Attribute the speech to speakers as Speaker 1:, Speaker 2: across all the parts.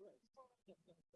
Speaker 1: Good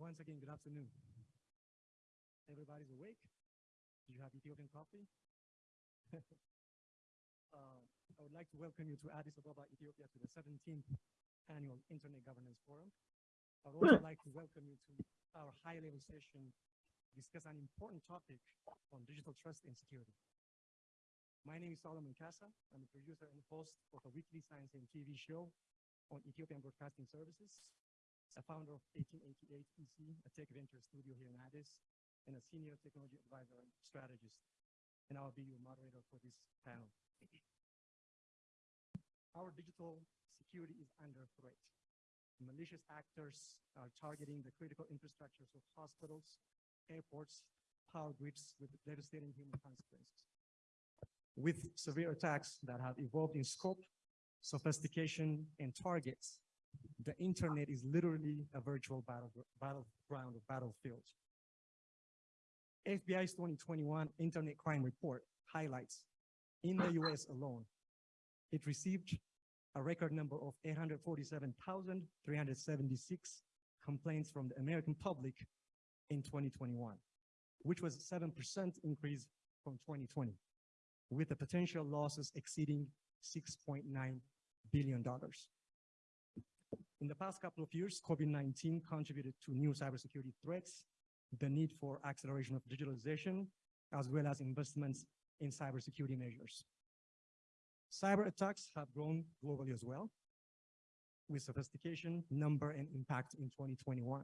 Speaker 1: Once again, good afternoon. Everybody's awake? Do you have Ethiopian coffee? Uh, I would like to welcome you to Addis Ababa, Ethiopia, to the 17th Annual Internet Governance Forum. I would also like to welcome you to our high-level session to discuss an important topic on digital trust and security. My name is Solomon Kassa. I'm a producer and host of a weekly science and TV show on Ethiopian Broadcasting Services, a founder of 1888 EC, a tech venture studio here in Addis, and a senior technology advisor and strategist. And I'll be your moderator for this panel. Our digital security is under threat. Malicious actors are targeting the critical infrastructures of hospitals, airports, power grids with devastating human consequences with severe attacks that have evolved in scope, sophistication, and targets, the internet is literally a virtual battle, battleground or battlefield. FBI's 2021 Internet Crime Report highlights in the US alone, it received a record number of 847,376 complaints from the American public in 2021, which was a 7% increase from 2020 with the potential losses exceeding $6.9 billion. In the past couple of years, COVID-19 contributed to new cybersecurity threats, the need for acceleration of digitalization, as well as investments in cybersecurity measures. Cyber attacks have grown globally as well, with sophistication, number, and impact in 2021.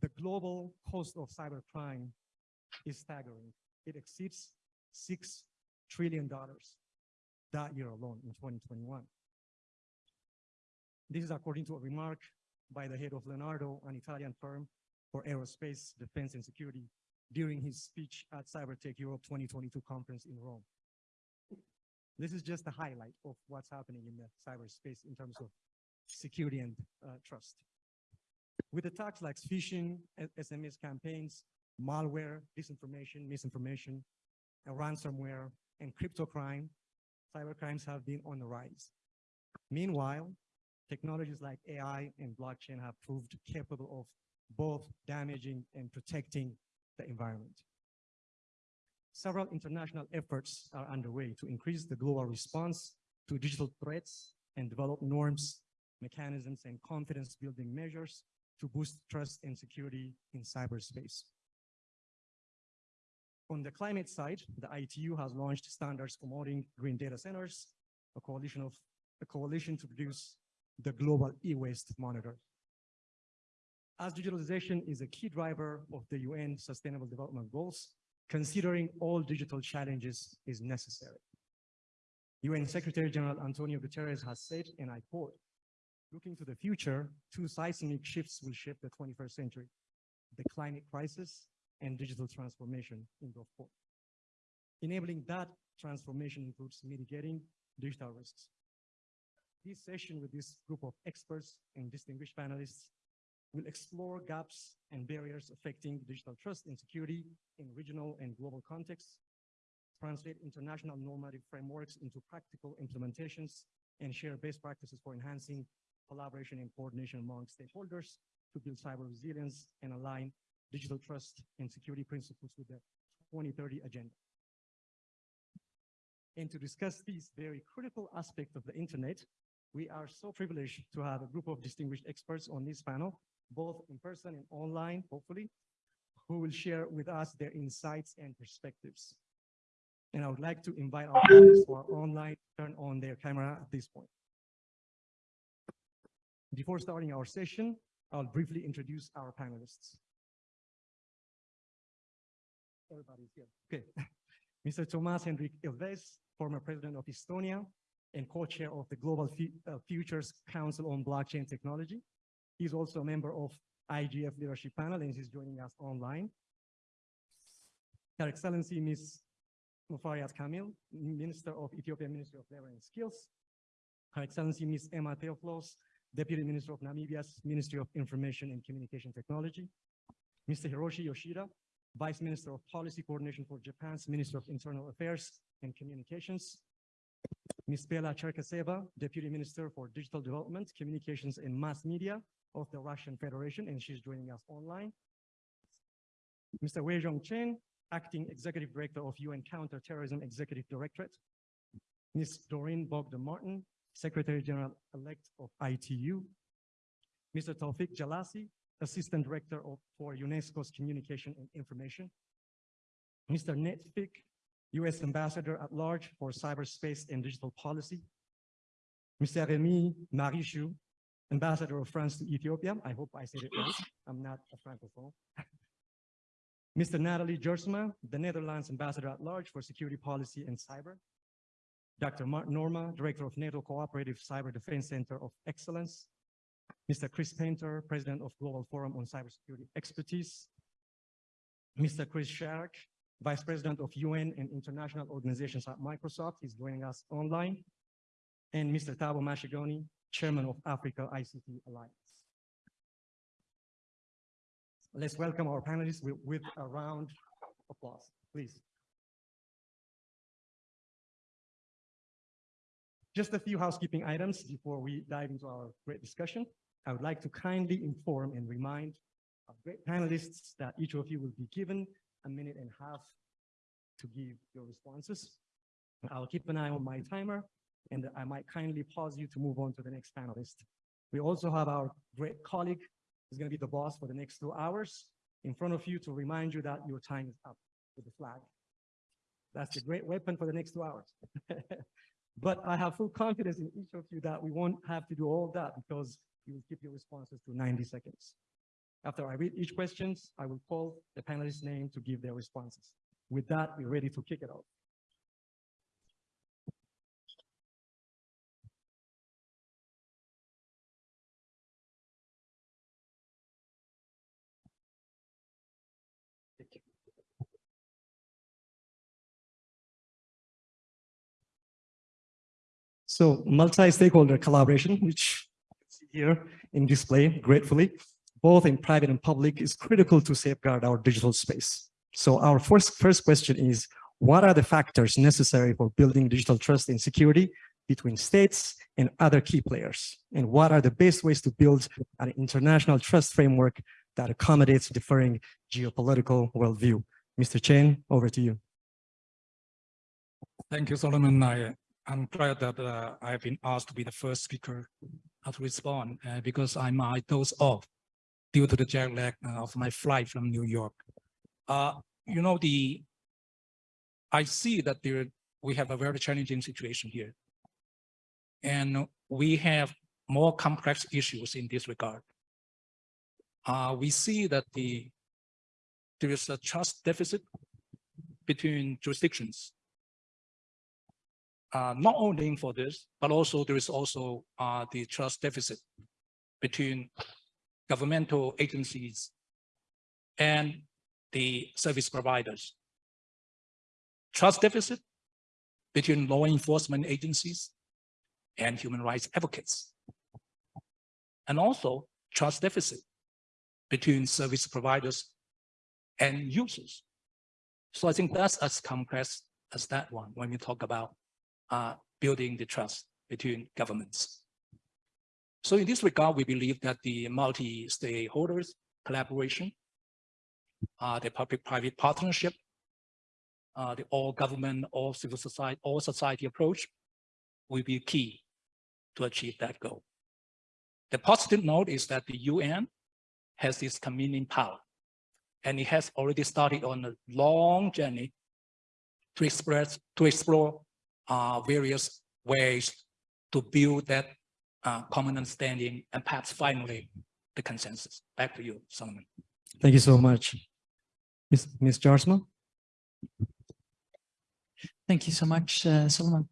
Speaker 1: The global cost of cybercrime is staggering. It exceeds $6 trillion that year alone in 2021. This is according to a remark by the head of Leonardo, an Italian firm for aerospace, defense, and security during his speech at Cybertech Europe 2022 conference in Rome. This is just a highlight of what's happening in the cyberspace in terms of security and uh, trust. With attacks like phishing, SMS campaigns, malware, disinformation, misinformation, and ransomware, and crypto crime, cyber crimes have been on the rise. Meanwhile, technologies like AI and blockchain have proved capable of both damaging and protecting the environment. Several international efforts are underway to increase the global response to digital threats and develop norms, mechanisms, and confidence building measures to boost trust and security in cyberspace. On the climate side, the ITU has launched standards promoting green data centers, a coalition of a coalition to produce the global e-waste monitor. As digitalization is a key driver of the UN Sustainable Development Goals, considering all digital challenges is necessary. UN Secretary General Antonio Guterres has said, and I quote, looking to the future, two seismic shifts will shape the 21st century, the climate crisis and digital transformation in quote. Enabling that transformation includes mitigating digital risks. This session with this group of experts and distinguished panelists will explore gaps and barriers affecting digital trust and security in regional and global contexts, translate international normative frameworks into practical implementations, and share best practices for enhancing collaboration and coordination among stakeholders to build cyber resilience and align digital trust and security principles with the 2030 agenda. And to discuss these very critical aspects of the internet, we are so privileged to have a group of distinguished experts on this panel both in person and online, hopefully, who will share with us their insights and perspectives. And I would like to invite our panelists who are online to turn on their camera at this point. Before starting our session, I'll briefly introduce our panelists. Everybody's here. Okay. Mr. Toomas Hendrik Ilves, former president of Estonia and co-chair of the Global F uh, Futures Council on Blockchain Technology. He's also a member of IGF Leadership Panel and he's joining us online. Her Excellency Ms. Muferiat Kamil, Minister of Ethiopian Ministry of Labor and Skills. Her Excellency Ms. Emma Theofelus, Deputy Minister of Namibia's Ministry of Information and Communication Technology. Mr. Hiroshi Yoshida, Vice Minister of Policy Coordination for Japan's Minister of Internal Affairs and Communications. Ms. Bela Cherkesova, Deputy Minister for Digital Development, Communications and Mass Media of the Russian Federation, and she's joining us online. Mr. Weixiong Chen, Acting Executive Director of UN Counterterrorism Executive Directorate. Ms. Doreen Bogdan Martin, Secretary General-elect of ITU. Mr. Tawfik Jelassi, Assistant Director of, for UNESCO's Communication and Information. Mr. Nate Fick, U.S. Ambassador at Large for Cyberspace and Digital Policy. Mr. Rémi Maréchaux, Ambassador of France to Ethiopia. I hope I said it right. I'm not a Francophone. Mr. Nathalie Jaarsma, the Netherlands Ambassador at Large for Security Policy and Cyber. Dr. Mart Noorma, Director of NATO Cooperative Cyber Defense Center of Excellence. Mr. Chris Painter, President of Global Forum on Cybersecurity Expertise. Mr. Chris Sharrock, Vice President of UN and International Organizations at Microsoft. He's joining us online. And Mr. Thabo Mashegoane, Chairman of Africa ICT Alliance. Let's welcome our panelists with, with a round of applause, please. Just a few housekeeping items before we dive into our great discussion. I would like to kindly inform and remind our great panelists that each of you will be given a minute and a half to give your responses. I'll keep an eye on my timer and I might kindly pause you to move on to the next panelist We also have our great colleague who's going to be the boss for the next two hours in front of you to remind you that your time is up with the flag. That's the great weapon for the next two hours. But I have full confidence in each of you that we won't have to do all that because you will keep your responses to 90 seconds. After I read each questions, I will call the panelist's name to give their responses. With that, we're ready to kick it off. So multi-stakeholder collaboration, which here in display gratefully, both in private and public is critical to safeguard our digital space. So our first, first question is, what are the factors necessary for building digital trust and security between states and other key players? And what are the best ways to build an international trust framework that accommodates differing geopolitical worldview? Mr. Chen, over to you.
Speaker 2: Thank you, Solomon. I, I'm glad that uh, I've been asked to be the first speaker uh, to respond uh, because I might doze off due to the jet lag uh, of my flight from New York. Uh, you know, the I see that there we have a very challenging situation here. And we have more complex issues in this regard. Uh, we see that the there is a trust deficit between jurisdictions uh, not only for this, but also there is also uh, the trust deficit between governmental agencies and the service providers. Trust deficit between law enforcement agencies and human rights advocates. And also trust deficit between service providers and users. So I think that's as complex as that one when we talk about uh, building the trust between governments. So in this regard, we believe that the multi-stakeholders collaboration, uh, the public-private partnership, uh, the all government, all civil society, all society approach will be key to achieve that goal. The positive note is that the UN has this convening power, and it has already started on a long journey to express to explore uh, various ways to build that uh, common understanding and perhaps finally the consensus. Back to you, Solomon.
Speaker 1: Thank you so much. Ms. Ms. Jaarsma?
Speaker 3: Thank you so much, uh, Solomon.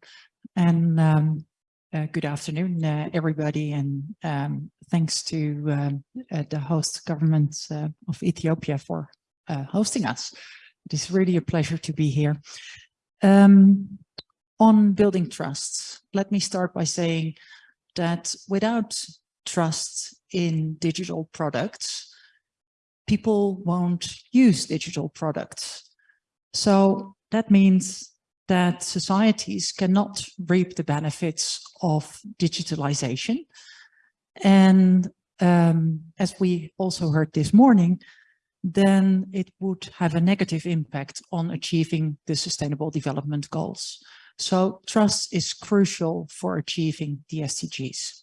Speaker 3: And um, uh, good afternoon, uh, everybody. And um, thanks to um, uh, the host government uh, of Ethiopia for uh, hosting us. It is really a pleasure to be here. Um, on building trust, let me start by saying that without trust in digital products, people won't use digital products. So that means that societies cannot reap the benefits of digitalization. And um, as we also heard this morning, then it would have a negative impact on achieving the sustainable development goals. So trust is crucial for achieving the SDGs.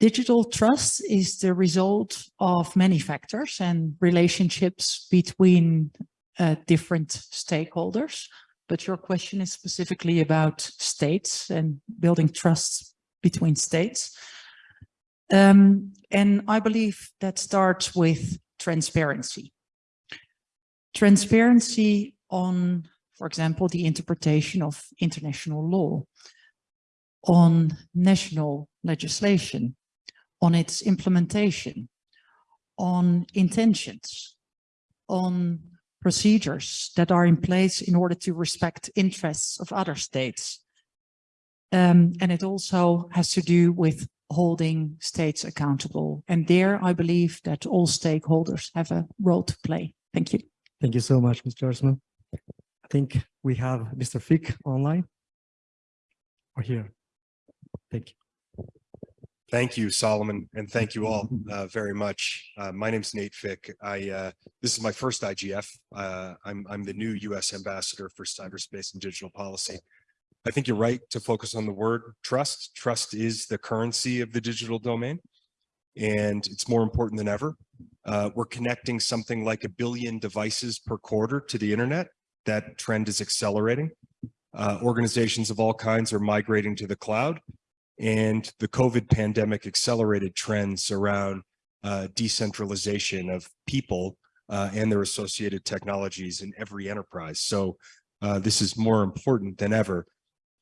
Speaker 3: Digital trust is the result of many factors and relationships between uh, different stakeholders. But your question is specifically about states and building trust between states. Um, and I believe that starts with transparency. Transparency on for example, the interpretation of international law, on national legislation, on its implementation, on intentions, on procedures that are in place in order to respect interests of other states. Um, and it also has to do with holding states accountable. And there, I believe that all stakeholders have a role to play. Thank you.
Speaker 1: Thank you so much, Mr. Osman. I think we have Mr. Fick online or here. Thank you.
Speaker 4: Thank you, Solomon, and thank you all uh, very much. Uh, my name is Nate Fick. I uh, this is my first IGF. Uh, I'm I'm the new U.S. ambassador for cyberspace and digital policy. I think you're right to focus on the word trust. Trust is the currency of the digital domain. And it's more important than ever. Uh, we're connecting something like a billion devices per quarter to the internet. That trend is accelerating. Uh, organizations of all kinds are migrating to the cloud. And the COVID pandemic accelerated trends around uh, decentralization of people uh, and their associated technologies in every enterprise. So uh, this is more important than ever.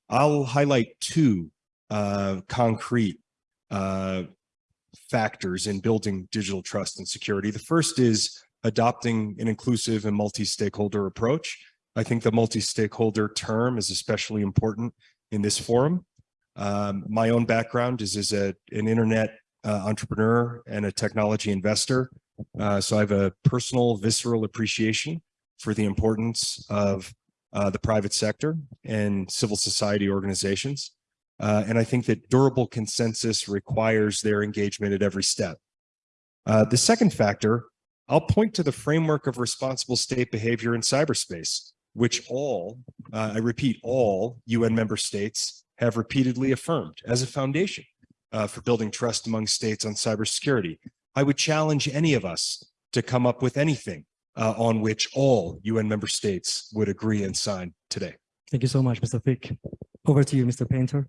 Speaker 4: I'll highlight two uh, concrete uh, factors in building digital trust and security. The first is adopting an inclusive and multi-stakeholder approach. I think the multi-stakeholder term is especially important in this forum. Um, my own background is as a, an internet uh, entrepreneur and a technology investor. Uh, so I have a personal visceral appreciation for the importance of uh, the private sector and civil society organizations. Uh, and I think that durable consensus requires their engagement at every step. Uh, the second factor, I'll point to the framework of responsible state behavior in cyberspace, which all, uh, I repeat, all UN member states have repeatedly affirmed as a foundation uh, for building trust among states on cybersecurity. I would challenge any of us to come up with anything uh, on which all UN member states would agree and sign today.
Speaker 1: Thank you so much, Mr. Fick. Over to you, Mr. Painter.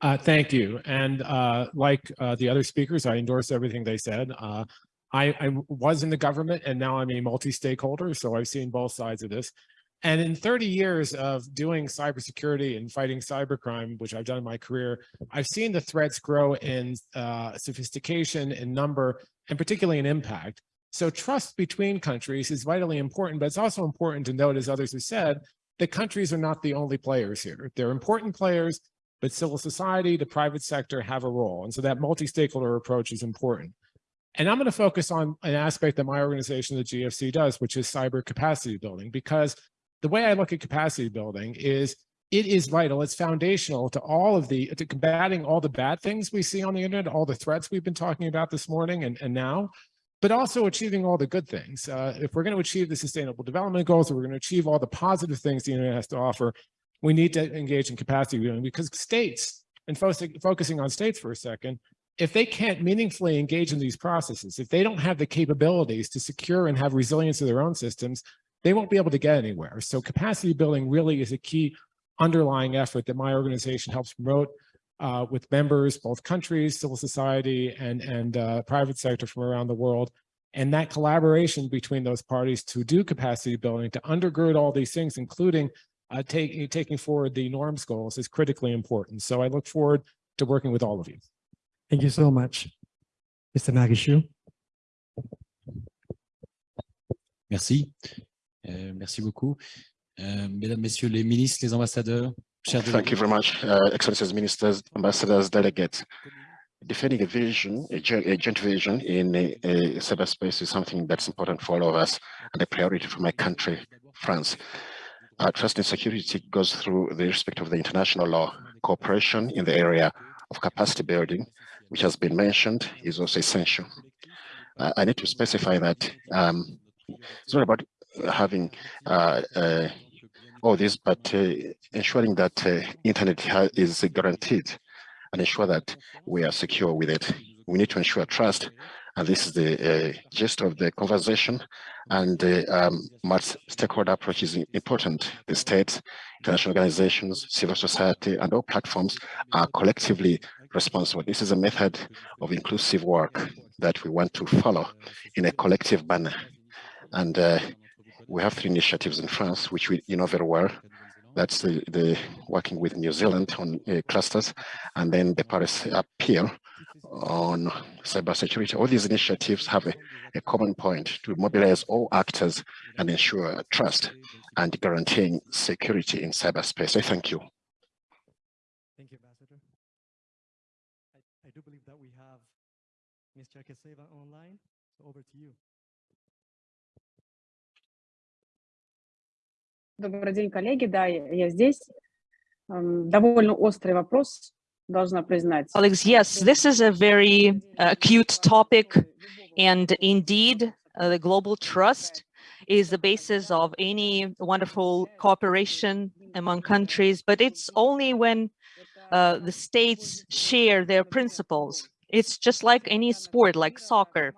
Speaker 5: Uh, thank you. And uh, like uh, the other speakers, I endorse everything they said. Uh, I, I was in the government and now I'm a multi-stakeholder, so I've seen both sides of this. And in 30 years of doing cybersecurity and fighting cybercrime, which I've done in my career, I've seen the threats grow in uh, sophistication, in number, and particularly in impact. So trust between countries is vitally important, but it's also important to note, as others have said, that countries are not the only players here. They're important players, but civil society, the private sector have a role. And so that multi-stakeholder approach is important. And I'm going to focus on an aspect that my organization, the GFC, does, which is cyber capacity building, because the way I look at capacity building is it is vital. It's foundational to all of the, to combating all the bad things we see on the internet, all the threats we've been talking about this morning and, and now, but also achieving all the good things. Uh, if we're going to achieve the sustainable development goals, if we're going to achieve all the positive things the internet has to offer, we need to engage in capacity building because states, and fo focusing on states for a second, if they can't meaningfully engage in these processes, if they don't have the capabilities to secure and have resilience of their own systems, they won't be able to get anywhere. So capacity building really is a key underlying effort that my organization helps promote uh, with members, both countries, civil society, and, and uh, private sector from around the world. And that collaboration between those parties to do capacity building, to undergird all these things, including uh, take, taking forward the norms goals is critically important. So I look forward to working with all of you.
Speaker 1: Thank you so much. Mr. Nagishu.
Speaker 6: Merci. Euh, merci beaucoup. Euh, mesdames, Messieurs les ministres, les ambassadeurs, chers
Speaker 7: Thank you very much, uh, Excellencies, Ministers, Ambassadors, Delegates. Defending a vision, a joint, vision in a, a cyberspace is something that's important for all of us and a priority for my country, France. Trust and security goes through the respect of the international law. Cooperation in the area of capacity building, which has been mentioned, is also essential. Uh, I need to specify that um, it's not about having uh, uh, all this, but uh, ensuring that internet is guaranteed and ensure that we are secure with it. We need to ensure trust, and this is the uh, gist of the conversation. And the um, multi-stakeholder approach is important. The states, international organizations, civil society, and all platforms are collectively responsible. This is a method of inclusive work that we want to follow in a collective manner. And uh, we have three initiatives in France, which we you know very well. That's the, the working with New Zealand on uh, clusters, and then the Paris appeal on cybersecurity. All these initiatives have a, a common point to mobilize all actors and ensure trust and guaranteeing security in cyberspace. I thank you.
Speaker 1: Thank you, Ambassador. I, I do believe that we have Ms. Cherkesova online, so over to you.
Speaker 8: Добрый день, коллеги. Да, я я здесь. Эм, Довольно острый вопрос, должна признать.
Speaker 9: Colleagues, yes, this is a very uh, acute topic, and indeed, uh, the global trust is the basis of any wonderful cooperation
Speaker 10: among countries, but it's only when uh, the states share their principles. It's just like any sport, like soccer.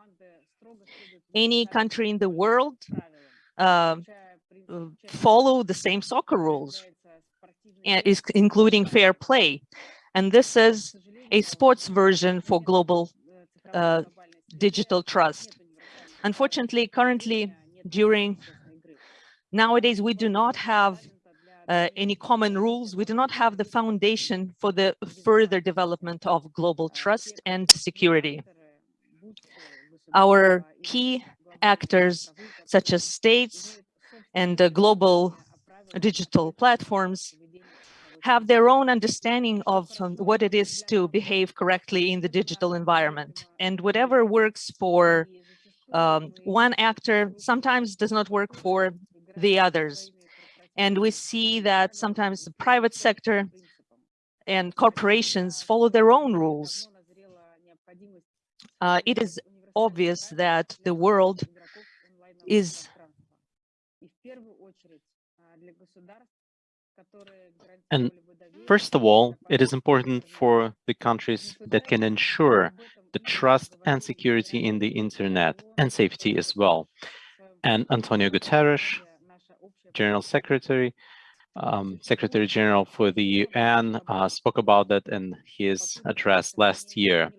Speaker 10: Any country in the world uh, uh, follow the same soccer rules, is including fair play. And this is a sports version for global uh, digital trust. Unfortunately, currently, during nowadays, we do not have uh, any common rules. We do not have the foundation for the further development of global trust and security. Our key actors, such as states and global digital platforms, have their own understanding of um, what it is to behave correctly in the digital environment. And whatever works for um, one actor sometimes does not work for the others. And we see that sometimes the private sector and corporations follow their own rules. Uh, it is obvious that the world is
Speaker 11: And first of all, it is important for the countries that can ensure the trust and security in the internet and safety as well. And Antonio Guterres, General Secretary, um, Secretary General for the UN, uh, spoke about that in his address last year.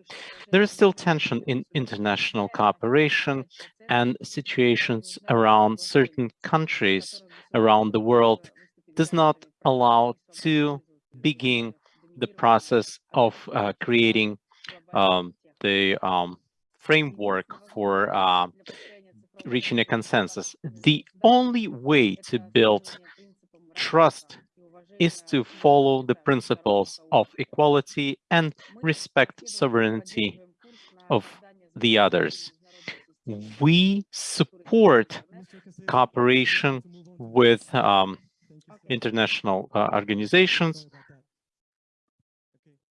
Speaker 11: There is still tension in international cooperation and situations around certain countries around the world does not allow to begin the process of uh, creating um, the um, framework for uh, reaching a consensus. The only way to build trust is to follow the principles of equality and respect sovereignty of the others. We support cooperation with um, international uh, organizations.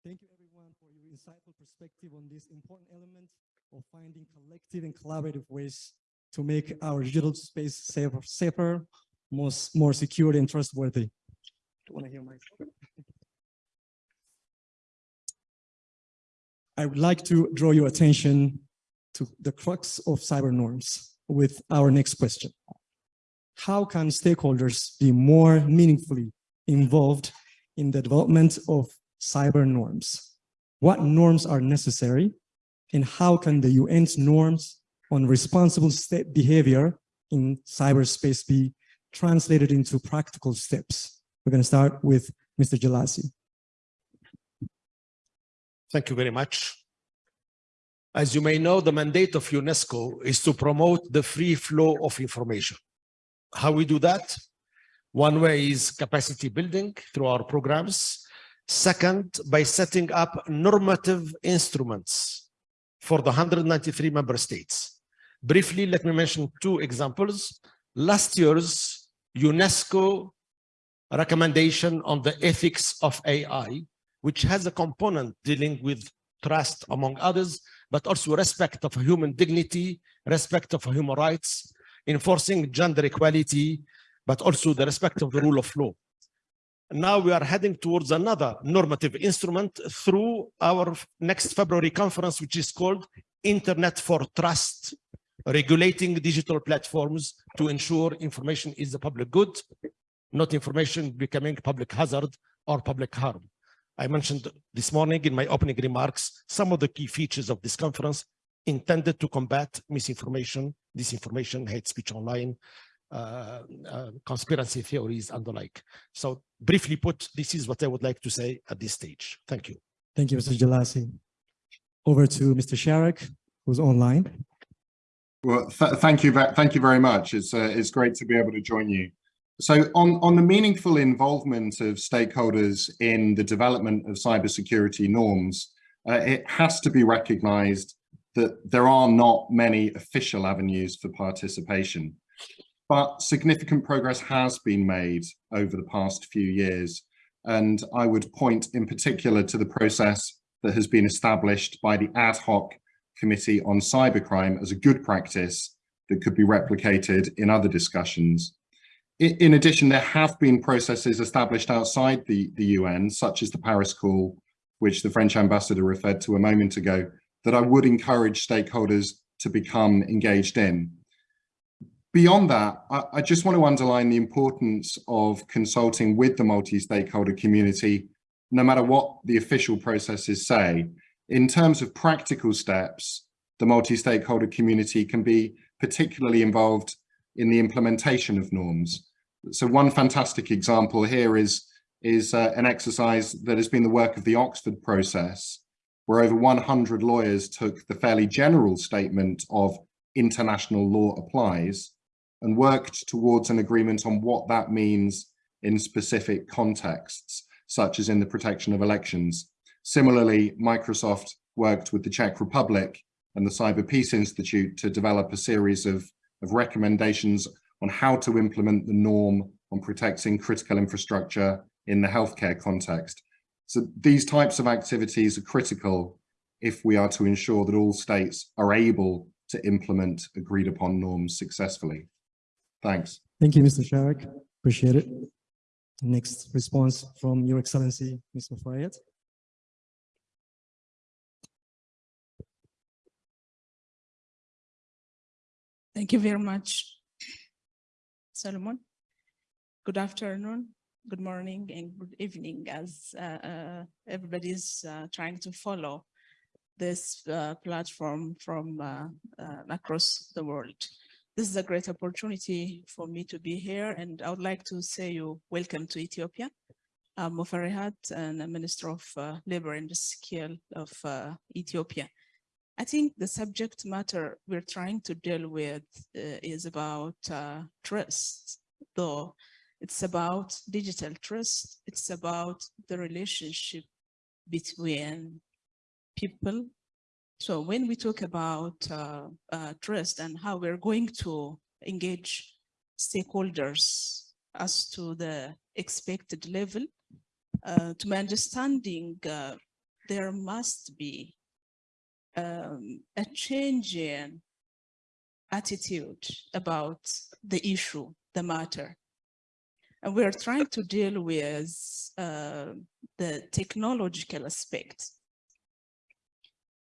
Speaker 1: Thank you everyone for your insightful perspective on this important element of finding collective and collaborative ways to make our digital space safer, safer, more, more secure and trustworthy. Want to hear my? I would like to draw your attention to the crux of cyber norms with our next question how can stakeholders be more meaningfully involved in the development of cyber norms? What norms are necessary and how can the UN's norms on responsible state behavior in cyberspace be translated into practical steps? We're going to start with Mr. Jelassi.
Speaker 12: Thank you very much. As you may know, the mandate of UNESCO is to promote the free flow of information. How we do that? One way is capacity building through our programs. Second, by setting up normative instruments for the 193 member states. Briefly, let me mention two examples. Last year's UNESCO recommendation on the ethics of AI, which has a component dealing with trust, among others, but also respect of human dignity, respect of human rights, enforcing gender equality, but also the respect of the rule of law. Now we are heading towards another normative instrument through our next February conference, which is called Internet for Trust, regulating digital platforms to ensure information is a public good, not information becoming public hazard or public harm. I mentioned this morning in my opening remarks some of the key features of this conference intended to combat misinformation, disinformation, hate speech online, uh, uh, conspiracy theories and the like. So briefly put, this is what I would like to say at this stage. Thank you.
Speaker 1: Thank you, Mr. Jelassi. Over to Mr. Sharrock, who's online.
Speaker 13: Well, th thank you. Thank you very much. It's uh, it's great to be able to join you. So on, on the meaningful involvement of stakeholders in the development of cybersecurity norms, uh, it has to be recognized that there are not many official avenues for participation, but significant progress has been made over the past few years. And I would point in particular to the process that has been established by the ad hoc committee on cybercrime as a good practice that could be replicated in other discussions. In addition, there have been processes established outside the, the UN, such as the Paris Call, which the French ambassador referred to a moment ago, that I would encourage stakeholders to become engaged in. Beyond that, I, I just want to underline the importance of consulting with the multi-stakeholder community, no matter what the official processes say. In terms of practical steps, the multi-stakeholder community can be particularly involved in the implementation of norms. So one fantastic example here is, is uh, an exercise that has been the work of the Oxford process, where over 100 lawyers took the fairly general statement of international law applies and worked towards an agreement on what that means in specific contexts, such as in the protection of elections. Similarly, Microsoft worked with the Czech Republic and the Cyber Peace Institute to develop a series of, of recommendations on how to implement the norm on protecting critical infrastructure in the healthcare context. So these types of activities are critical if we are to ensure that all states are able to implement agreed upon norms successfully. Thanks.
Speaker 1: Thank you, Mr. Sharrock. Appreciate it. Next response from Your Excellency, Mr. Fayed.
Speaker 14: Thank you very much, Solomon. Good afternoon, good morning, and good evening as uh, uh, everybody is uh, trying to follow this uh, platform from uh, uh, across the world. This is a great opportunity for me to be here, and I would like to say you welcome to Ethiopia. I'm Muferiat, and Minister of Labor and Skill of Ethiopia. I think the subject matter we're trying to deal with uh, is about uh, trust, though it's about digital trust. It's about the relationship between people. So when we talk about uh, uh trust and how we're going to engage stakeholders as to the expected level, uh, to my understanding, uh, there must be um, a change in attitude about the issue, the matter. And we're trying to deal with uh, the technological aspect.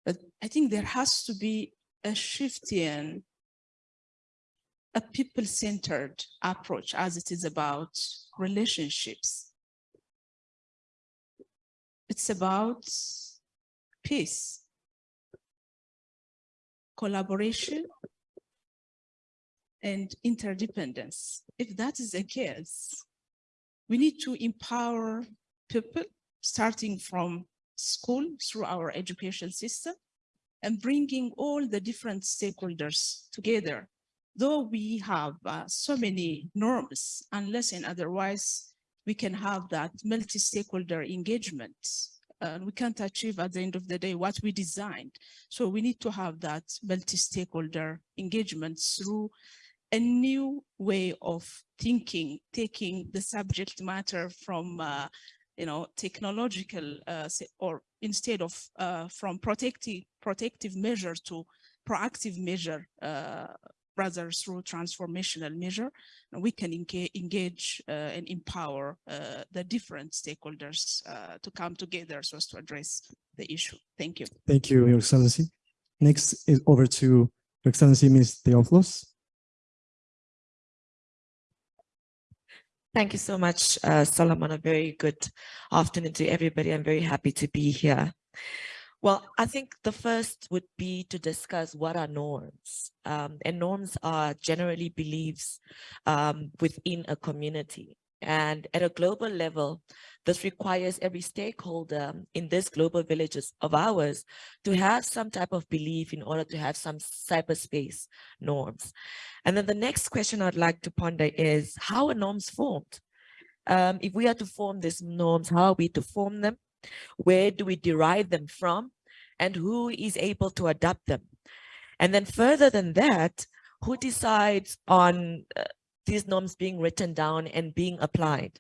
Speaker 14: But I think there has to be a shift in a people-centered approach as it is about relationships. It's about peace collaboration and interdependence. If that is the case, we need to empower people starting from school through our education system and bringing all the different stakeholders together. Though we have uh, so many norms, unless and otherwise, we can have that multi-stakeholder engagement and we can't achieve at the end of the day what we designed. So we need to have that multi-stakeholder engagement through a new way of thinking, taking the subject matter from, uh, you know, technological uh, or instead of uh, from protective protective measure to proactive measure uh, rather through transformational measure, we can engage, engage uh, and empower uh, the different stakeholders uh, to come together so as to address the issue. Thank you.
Speaker 1: Thank you, Your Excellency. Next is over to Your Excellency, Ms. Theofelus.
Speaker 15: Thank you so much, uh, Solomon. A very good afternoon to everybody. I'm very happy to be here. Well, I think the first would be to discuss what are norms. Um, and norms are generally beliefs um, within a community. And at a global level, this requires every stakeholder in this global villages of ours to have some type of belief in order to have some cyberspace norms. And then the next question I'd like to ponder is how are norms formed? Um, if we are to form these norms, how are we to form them? Where do we derive them from? And who is able to adapt them? And then further than that, who decides on uh, these norms being written down and being applied?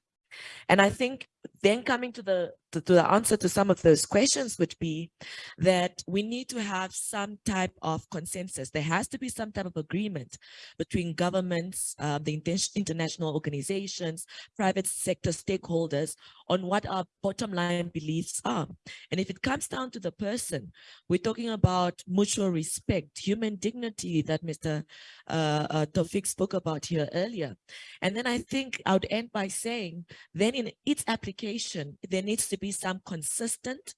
Speaker 15: And I think then coming to the to, to the answer to some of those questions would be that we need to have some type of consensus. There has to be some type of agreement between governments, uh, the international organizations, private sector stakeholders on what our bottom line beliefs are. And if it comes down to the person, we're talking about mutual respect, human dignity that Mr. Uh, uh, Tawfik spoke about here earlier. And then I think I would end by saying, then in its application, there needs to be some consistent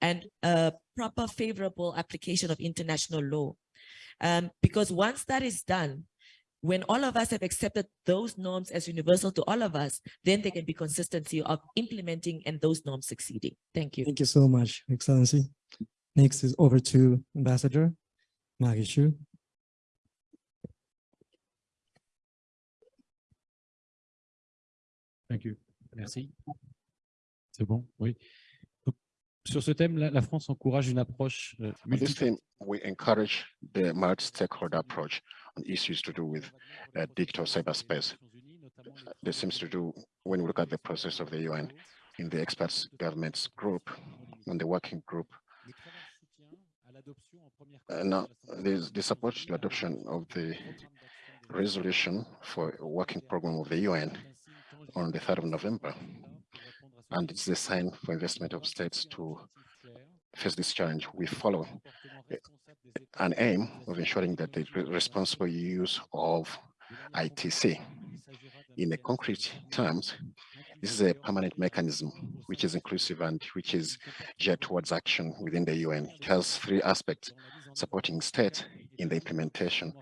Speaker 15: and uh, proper favorable application of international law. Um, because once that is done, when all of us have accepted those norms as universal to all of us, then there can be consistency of implementing and those norms succeeding. Thank you.
Speaker 1: Thank you so much, Excellency. Next is over to Ambassador Maréchaux.
Speaker 6: Thank you. Merci. C'est bon, oui. Donc, Sur ce thème, la, la France encourage une approche euh,
Speaker 7: this
Speaker 6: multi-
Speaker 7: theme, we encourage the multi-stakeholder approach on issues to do with uh, digital cyberspace. This seems to do, when we look at the process of the UN, in the experts governments group, on the working group, uh, now, there's the support to adoption of the resolution for a working program of the UN on the 3rd of November. And it's the sign for investment of states to face this challenge. We follow an aim of ensuring that the responsible use of ITC. In a concrete terms, this is a permanent mechanism which is inclusive and which is geared towards action within the UN. It has three aspects, supporting states in the implementation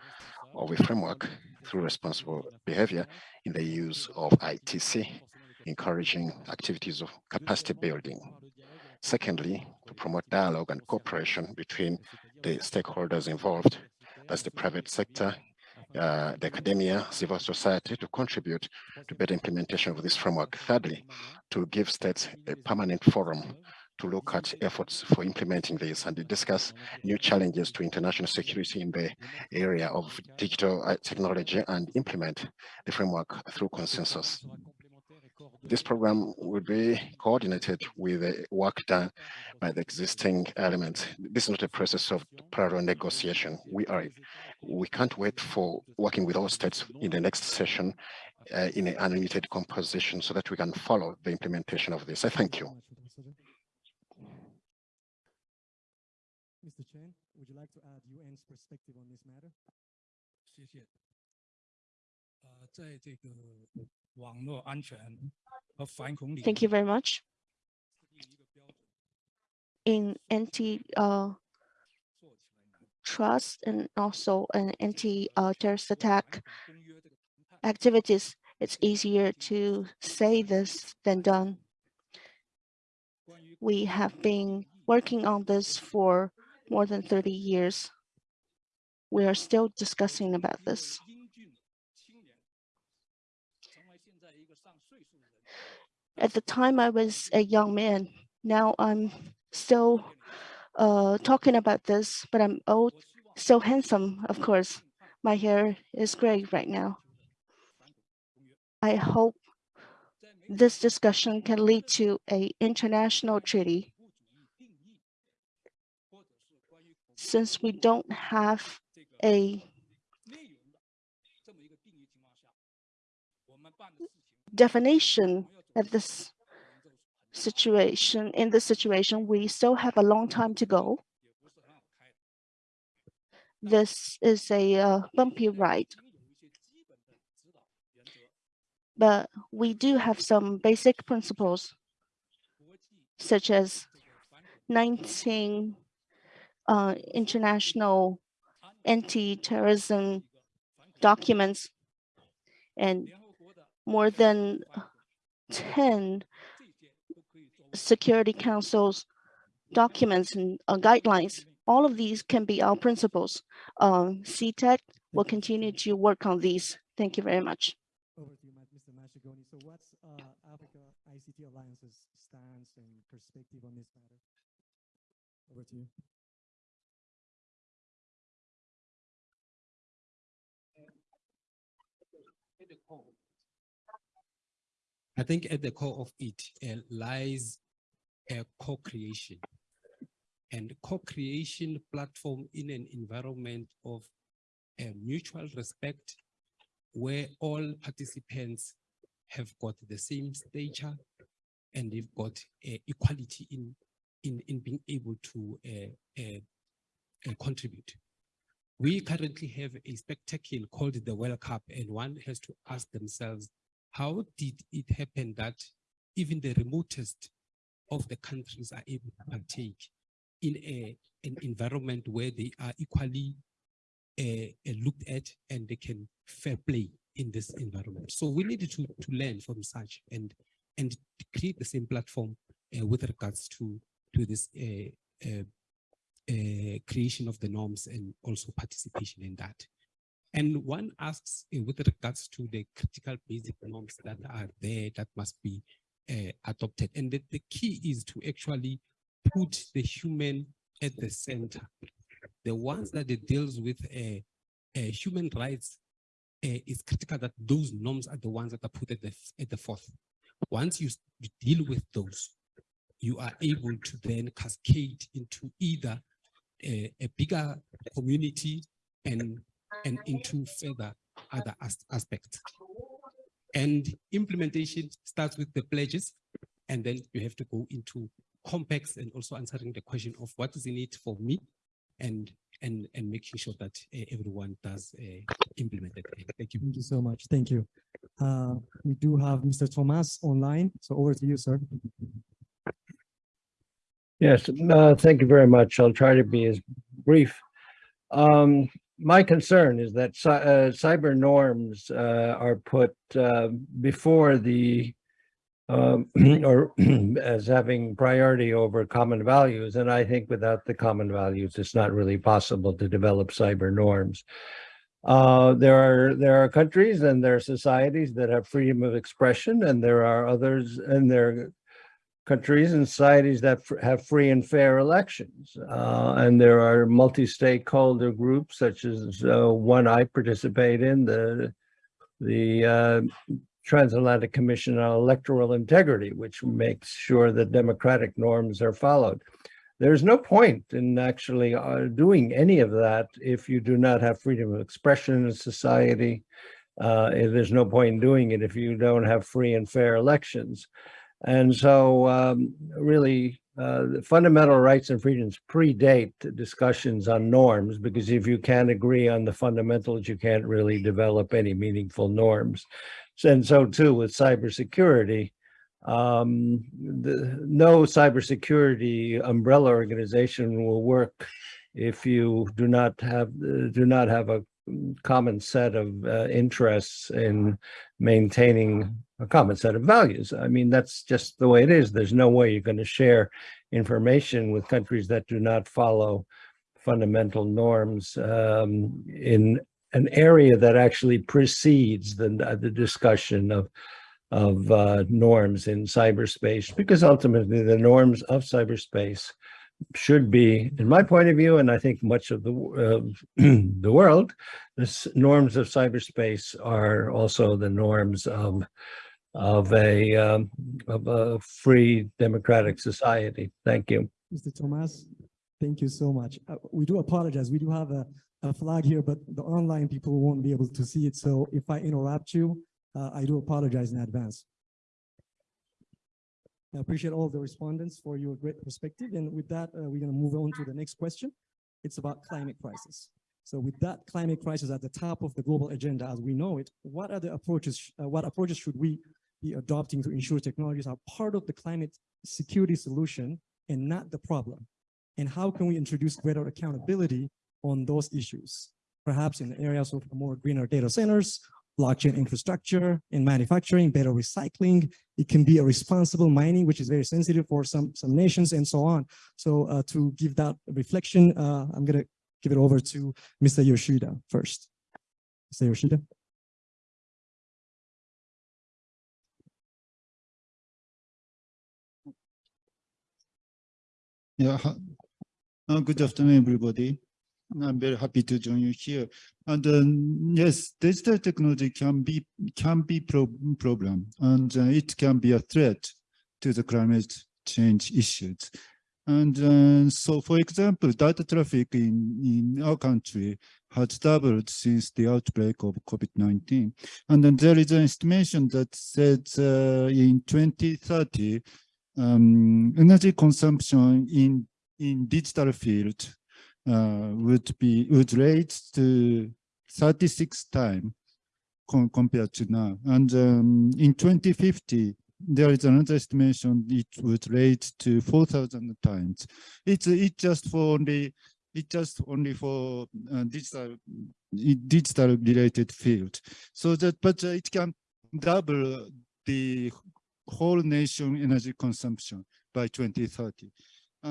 Speaker 7: of a framework through responsible behavior in the use of ITC, encouraging activities of capacity building. Secondly, to promote dialogue and cooperation between the stakeholders involved, that's the private sector, uh, the academia, civil society, to contribute to better implementation of this framework. Thirdly, to give states a permanent forum to look at efforts for implementing this and to discuss new challenges to international security in the area of digital uh, technology and implement the framework through consensus This program will be coordinated with the work done by the existing elements. This is not a process of parallel negotiation. We are, we can't wait for working with all states in the next session uh, in an unlimited composition so that we can follow the implementation of this. I thank you.
Speaker 1: Mr. Chen, would you like to add UN's perspective on this matter?
Speaker 2: 谢谢。呃，在这个网络安全和反恐领
Speaker 16: Thank you very much. In anti uh, trust and also an anti uh, terrorist attack activities, it's easier to say this than done. We have been working on this for more than 30 years. We are still discussing about this. At the time I was a young man, now I'm still uh, talking about this, but I'm old, so handsome, of course. My hair is gray right now. I hope this discussion can lead to a international treaty. Since we don't have a definition at this situation, in this situation, we still have a long time to go. This is a uh, bumpy ride. But we do have some basic principles, such as 19 uh, international anti-terrorism documents and more than 10 Security Council's documents and uh, guidelines. All of these can be our principles. Um, CTED will continue to work on these. Thank you very much.
Speaker 1: Over to you, Mr. Mashegoane. So what's uh, Africa ICT Alliance's stance and perspective on this matter? Over to you.
Speaker 17: I think at the core of it uh, lies a co-creation and co-creation platform in an environment of uh, mutual respect where all participants have got the same stature and they've got uh, equality in, in, in being able to uh, uh, contribute. We currently have a spectacle called the World Cup and one has to ask themselves, how did it happen that even the remotest of the countries are able to partake in a, an environment where they are equally uh, looked at and they can fair play in this environment. So we need to, to learn from such and, and create the same platform uh, with regards to, to this uh, uh, uh, creation of the norms and also participation in that. And one asks uh, with regards to the critical basic norms that are there that must be uh, adopted. And the, the key is to actually put the human at the center. The ones that it deals with uh, uh, human rights uh, is critical that those norms are the ones that are put at the, at the fourth. Once you, you deal with those, you are able to then cascade into either a, a bigger community and, and into further other as aspects. And implementation starts with the pledges, and then you have to go into complex and also answering the question of what is in it for me and and and making sure that uh, everyone does uh, implement it. Thank you.
Speaker 1: Thank you so much. Thank you. Uh, we do have Mr. Toomas online, so over to you, sir.
Speaker 18: Yes, uh, thank you very much. I'll try to be as brief. Um, my concern is that uh, cyber norms uh, are put uh, before the um, or as having priority over common values. And I think without the common values, it's not really possible to develop cyber norms. Uh, there are there are countries and there are societies that have freedom of expression, and there are others, and there countries and societies that have free and fair elections. Uh, and there are multi-stakeholder groups such as uh, one I participate in, the the uh, Transatlantic Commission on Electoral Integrity, which makes sure that democratic norms are followed. There's no point in actually uh, doing any of that if you do not have freedom of expression in society. Uh, there's no point in doing it if you don't have free and fair elections. And so um, really uh, fundamental rights and freedoms predate discussions on norms because if you can't agree on the fundamentals, you can't really develop any meaningful norms. And so too with cybersecurity, um, the, no cybersecurity umbrella organization will work if you do not have do not have a common set of uh, interests in maintaining a common set of values. I mean, that's just the way it is. There's no way you're going to share information with countries that do not follow fundamental norms um, in an area that actually precedes the, the discussion of of uh, norms in cyberspace, because ultimately the norms of cyberspace should be, in my point of view, and I think much of the uh, the world, the norms of cyberspace are also the norms of of a um, of a free democratic society. Thank you.
Speaker 1: Mr. Toomas, thank you so much. Uh, we do apologize. We do have a, a flag here, but the online people won't be able to see it. So if I interrupt you, uh, I do apologize in advance. I appreciate all the respondents for your great perspective. And with that, uh, we're going to move on to the next question. It's about climate crisis. So with that climate crisis at the top of the global agenda as we know it, what are the approaches, uh, what approaches should we be adopting to ensure technologies are part of the climate security solution and not the problem? And how can we introduce greater accountability on those issues? Perhaps in the areas of more greener data centers, blockchain infrastructure, in manufacturing, better recycling. It can be a responsible mining, which is very sensitive for some, some nations and so on. So uh, to give that reflection, uh, I'm gonna give it over to Mr. Yoshida first. Mr. Yoshida.
Speaker 19: Yeah. Uh, good afternoon, everybody. I'm very happy to join you here. And yes, digital technology can be can be pro problem, and uh, it can be a threat to the climate change issues. And uh, so, for example, data traffic in, in our country has doubled since the outbreak of COVID-19. And then there is an estimation that said uh, in 2030, um, energy consumption in, in digital field would be would raise to 36 times com compared to now. And um, in 2050, there is another estimation it would rate to 4,000 times. It's it just for only it just only for uh, digital digital related field. So that but uh, it can double the whole nation energy consumption by 2030.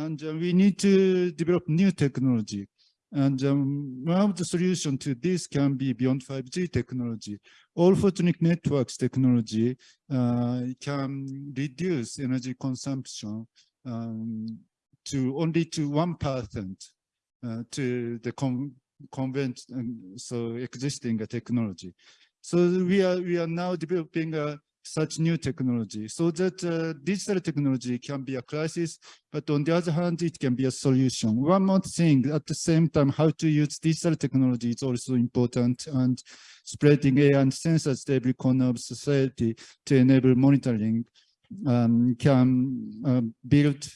Speaker 19: And uh, we need to develop new technology. And um, one of the solution to this can be beyond 5G technology. All photonic networks technology uh, can reduce energy consumption um, to only to 1% uh, to the con convent, um, so existing technology. So we are, we are now developing a such new technology so that uh, digital technology can be a crisis, but on the other hand, it can be a solution. One more thing, at the same time, how to use digital technology is also important and spreading AI and sensors to every corner of society to enable monitoring um, can uh, build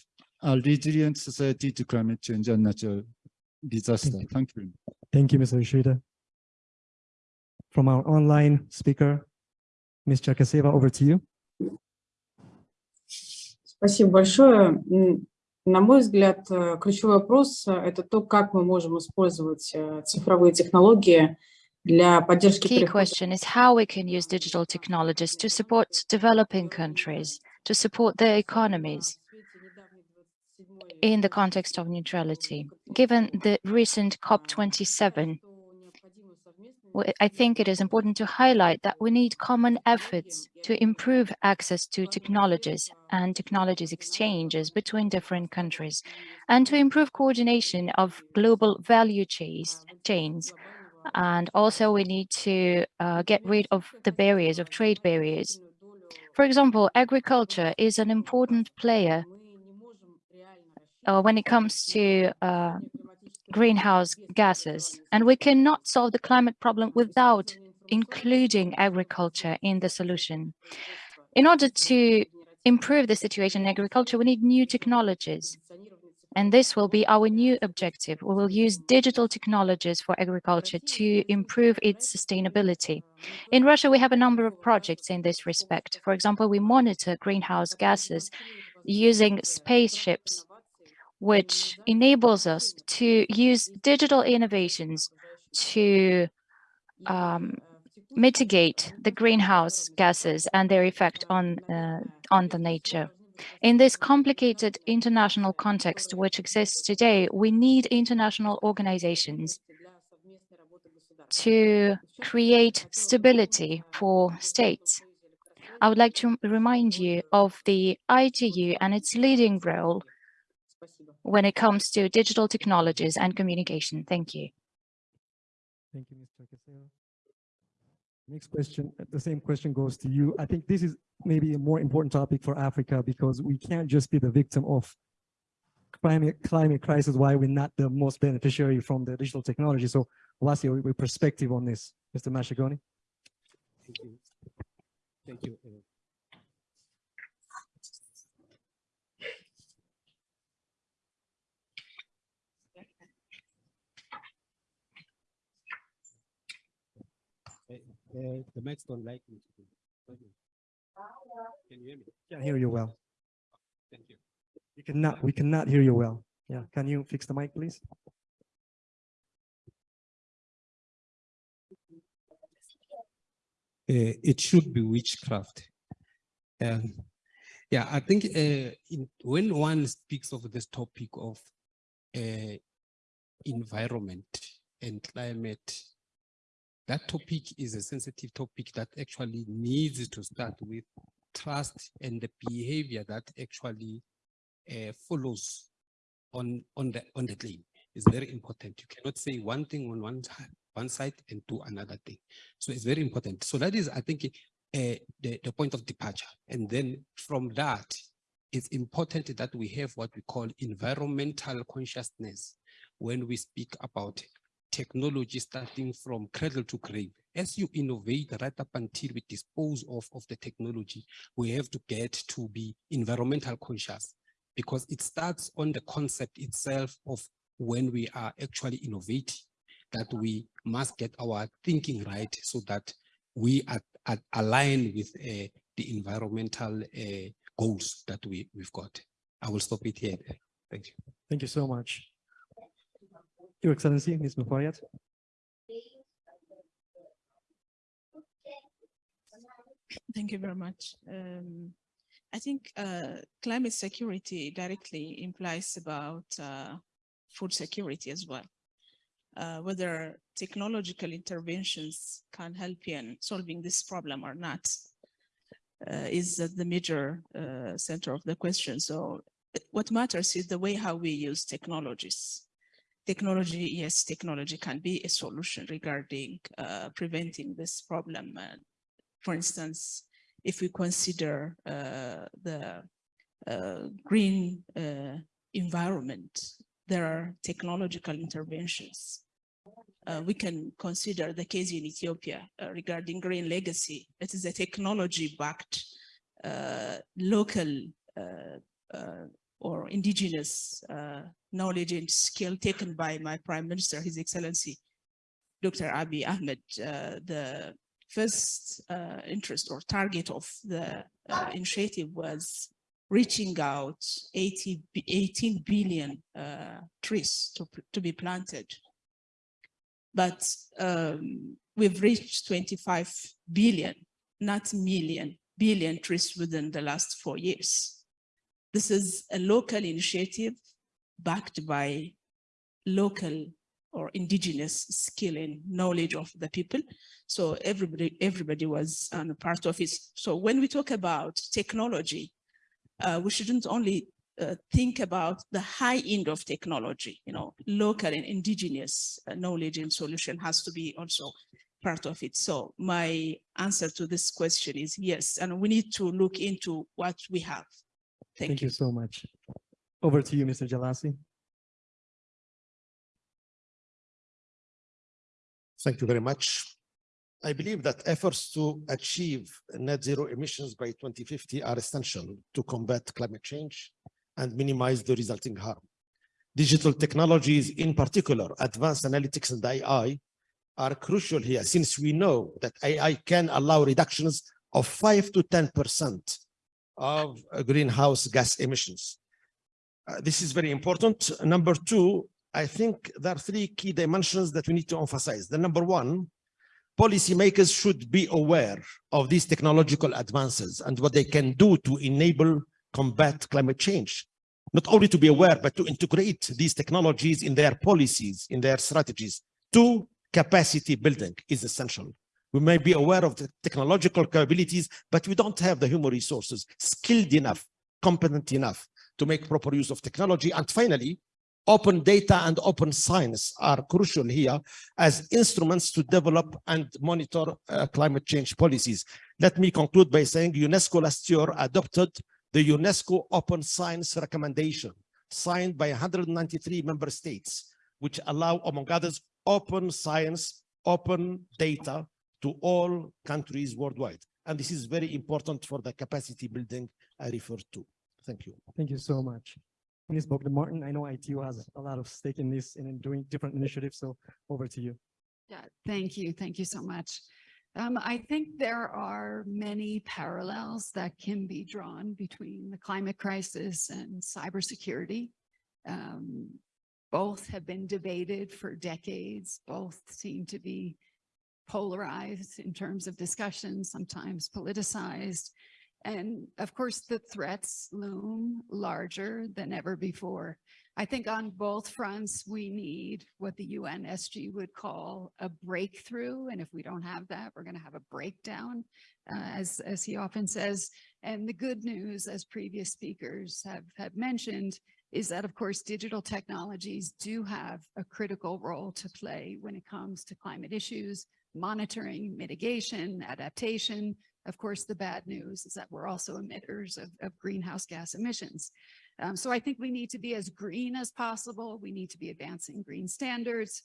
Speaker 19: a resilient society to climate change and natural disaster. Thank you.
Speaker 1: Thank you, Mr. Yoshida. From our online speaker, Ms. Черкасева, over to you.
Speaker 8: Спасибо большое. М, На мой взгляд, э, ключевой вопрос э, – это то, как мы можем использовать э, цифровые технологии для поддержки
Speaker 20: Key
Speaker 8: перехода
Speaker 20: question is how we can use digital technologies to support developing countries, to support their economies in the context of neutrality. Given the recent COP27, w- I think it is important to highlight that we need common efforts to improve access to technologies and technologies exchanges between different countries, and to improve coordination of global value chains. And also we need to uh, get rid of the barriers, of trade barriers. For example, agriculture is an important player uh, when it comes to uh, greenhouse gases. And we cannot solve the climate problem without including agriculture in the solution. In order to improve the situation in agriculture, we need new technologies. And this will be our new objective. We will use digital technologies for agriculture to improve its sustainability. In Russia, we have a number of projects in this respect. For example, we monitor greenhouse gases using spaceships which enables us to use digital innovations to um, mitigate the greenhouse gases and their effect on, uh, on the nature. In this complicated international context which exists today, we need international organizations to create stability for states. I would like to remind you of the ITU and its leading role when it comes to digital technologies and communication. Thank you.
Speaker 1: Thank you, Mr. Casero. Next question, the same question goes to you. I think this is maybe a more important topic for Africa because we can't just be the victim of climate climate crisis why we're not the most beneficiary from the digital technology so what's your, perspective on this mr Mashegoane
Speaker 17: thank you thank you uh, The mics don't like me. to do. Can you hear me?
Speaker 1: Can't hear you well.
Speaker 17: Thank you.
Speaker 1: We cannot, we cannot hear you well. Yeah, can you fix the mic, please?
Speaker 17: uh, it should be witchcraft. Um, yeah, I think uh, in, when one speaks of this topic of uh, environment and climate, that topic is a sensitive topic that actually needs to start with trust and the behavior that actually uh, follows on on the on the claim. is very important. You cannot say one thing on one one side and do another thing. So it's very important. So that is, I think, uh, the, the point of departure. And then from that, it's important that we have what we call environmental consciousness when we speak about technology starting from cradle to grave. As you innovate right up until we dispose of, of the technology, we have to get to be environmental conscious because it starts on the concept itself of when we are actually innovating, that we must get our thinking right so that we are, are align with uh, the environmental uh, goals that we, we've got. I will stop it here. Thank you.
Speaker 1: Thank you so much. Your Excellency, Ms. Muferiat.
Speaker 14: Thank you very much. Um, I think uh, climate security directly implies about uh, food security as well. Uh, whether technological interventions can help in solving this problem or not uh, is the major uh, center of the question. So what matters is the way how we use technologies. Technology, yes, technology can be a solution regarding uh, preventing this problem. for instance, if we consider uh, the uh, green uh, environment, there are technological interventions. Uh, we can consider the case in Ethiopia uh, regarding green legacy. It is a technology-backed uh, local or indigenous knowledge and skill taken by my Prime Minister, His Excellency, Dr. Abiy Ahmed, the first uh, interest or target of the uh, initiative was reaching out 80, 18 billion uh, trees to, to be planted. But um, we've reached 25 billion, not million, billion trees within the last four years. This is a local initiative backed by local or indigenous skill and knowledge of the people. So everybody, everybody was um, part of it. So when we talk about technology, uh, we shouldn't only uh, think about the high end of technology, you know, local and indigenous uh, knowledge and solution has to be also part of it. So my answer to this question is yes, and we need to look into what we have. Thank,
Speaker 1: Thank
Speaker 14: you.
Speaker 1: you so much. Over to you, Mr. Jelassi.
Speaker 12: Thank you very much. I believe that efforts to achieve net zero emissions by 2050 are essential to combat climate change and minimize the resulting harm. Digital technologies, in particular, advanced analytics and AI, are crucial here since we know that AI can allow reductions of 5 to 10% of greenhouse gas emissions. Uh, this is very important. Number two, I think there are three key dimensions that we need to emphasize. The number one, policymakers should be aware of these technological advances and what they can do to enable combat climate change. Not only to be aware, but to integrate these technologies in their policies, in their strategies. Two, capacity building is essential. We may be aware of the technological capabilities, but we don't have the human resources skilled enough, competent enough to make proper use of technology. And finally, open data and open science are crucial here as instruments to develop and monitor uh, climate change policies. Let me conclude by saying UNESCO last year adopted the UNESCO Open Science Recommendation signed by 193 member states, which allow, among others, open science, open data to all countries worldwide. And this is very important for the capacity building I referred to. Thank you.
Speaker 1: Thank you so much. Ms. Bogdan Martin, I know ITU has a lot of stake in this and in doing different initiatives, so over to you.
Speaker 21: Yeah, thank you. Thank you so much. Um, I think there are many parallels that can be drawn between the climate crisis and cybersecurity. Um, both have been debated for decades. Both seem to be polarized in terms of discussion, sometimes politicized. And of course, the threats loom larger than ever before. I think on both fronts, we need what the UNSG would call a breakthrough. And if we don't have that, we're going to have a breakdown, uh, as, as he often says. And the good news, as previous speakers have, have mentioned, is that, of course, digital technologies do have a critical role to play when it comes to climate issues, monitoring, mitigation, adaptation. Of course, the bad news is that we're also emitters of, of greenhouse gas emissions. Um, so I think we need to be as green as possible. We need to be advancing green standards.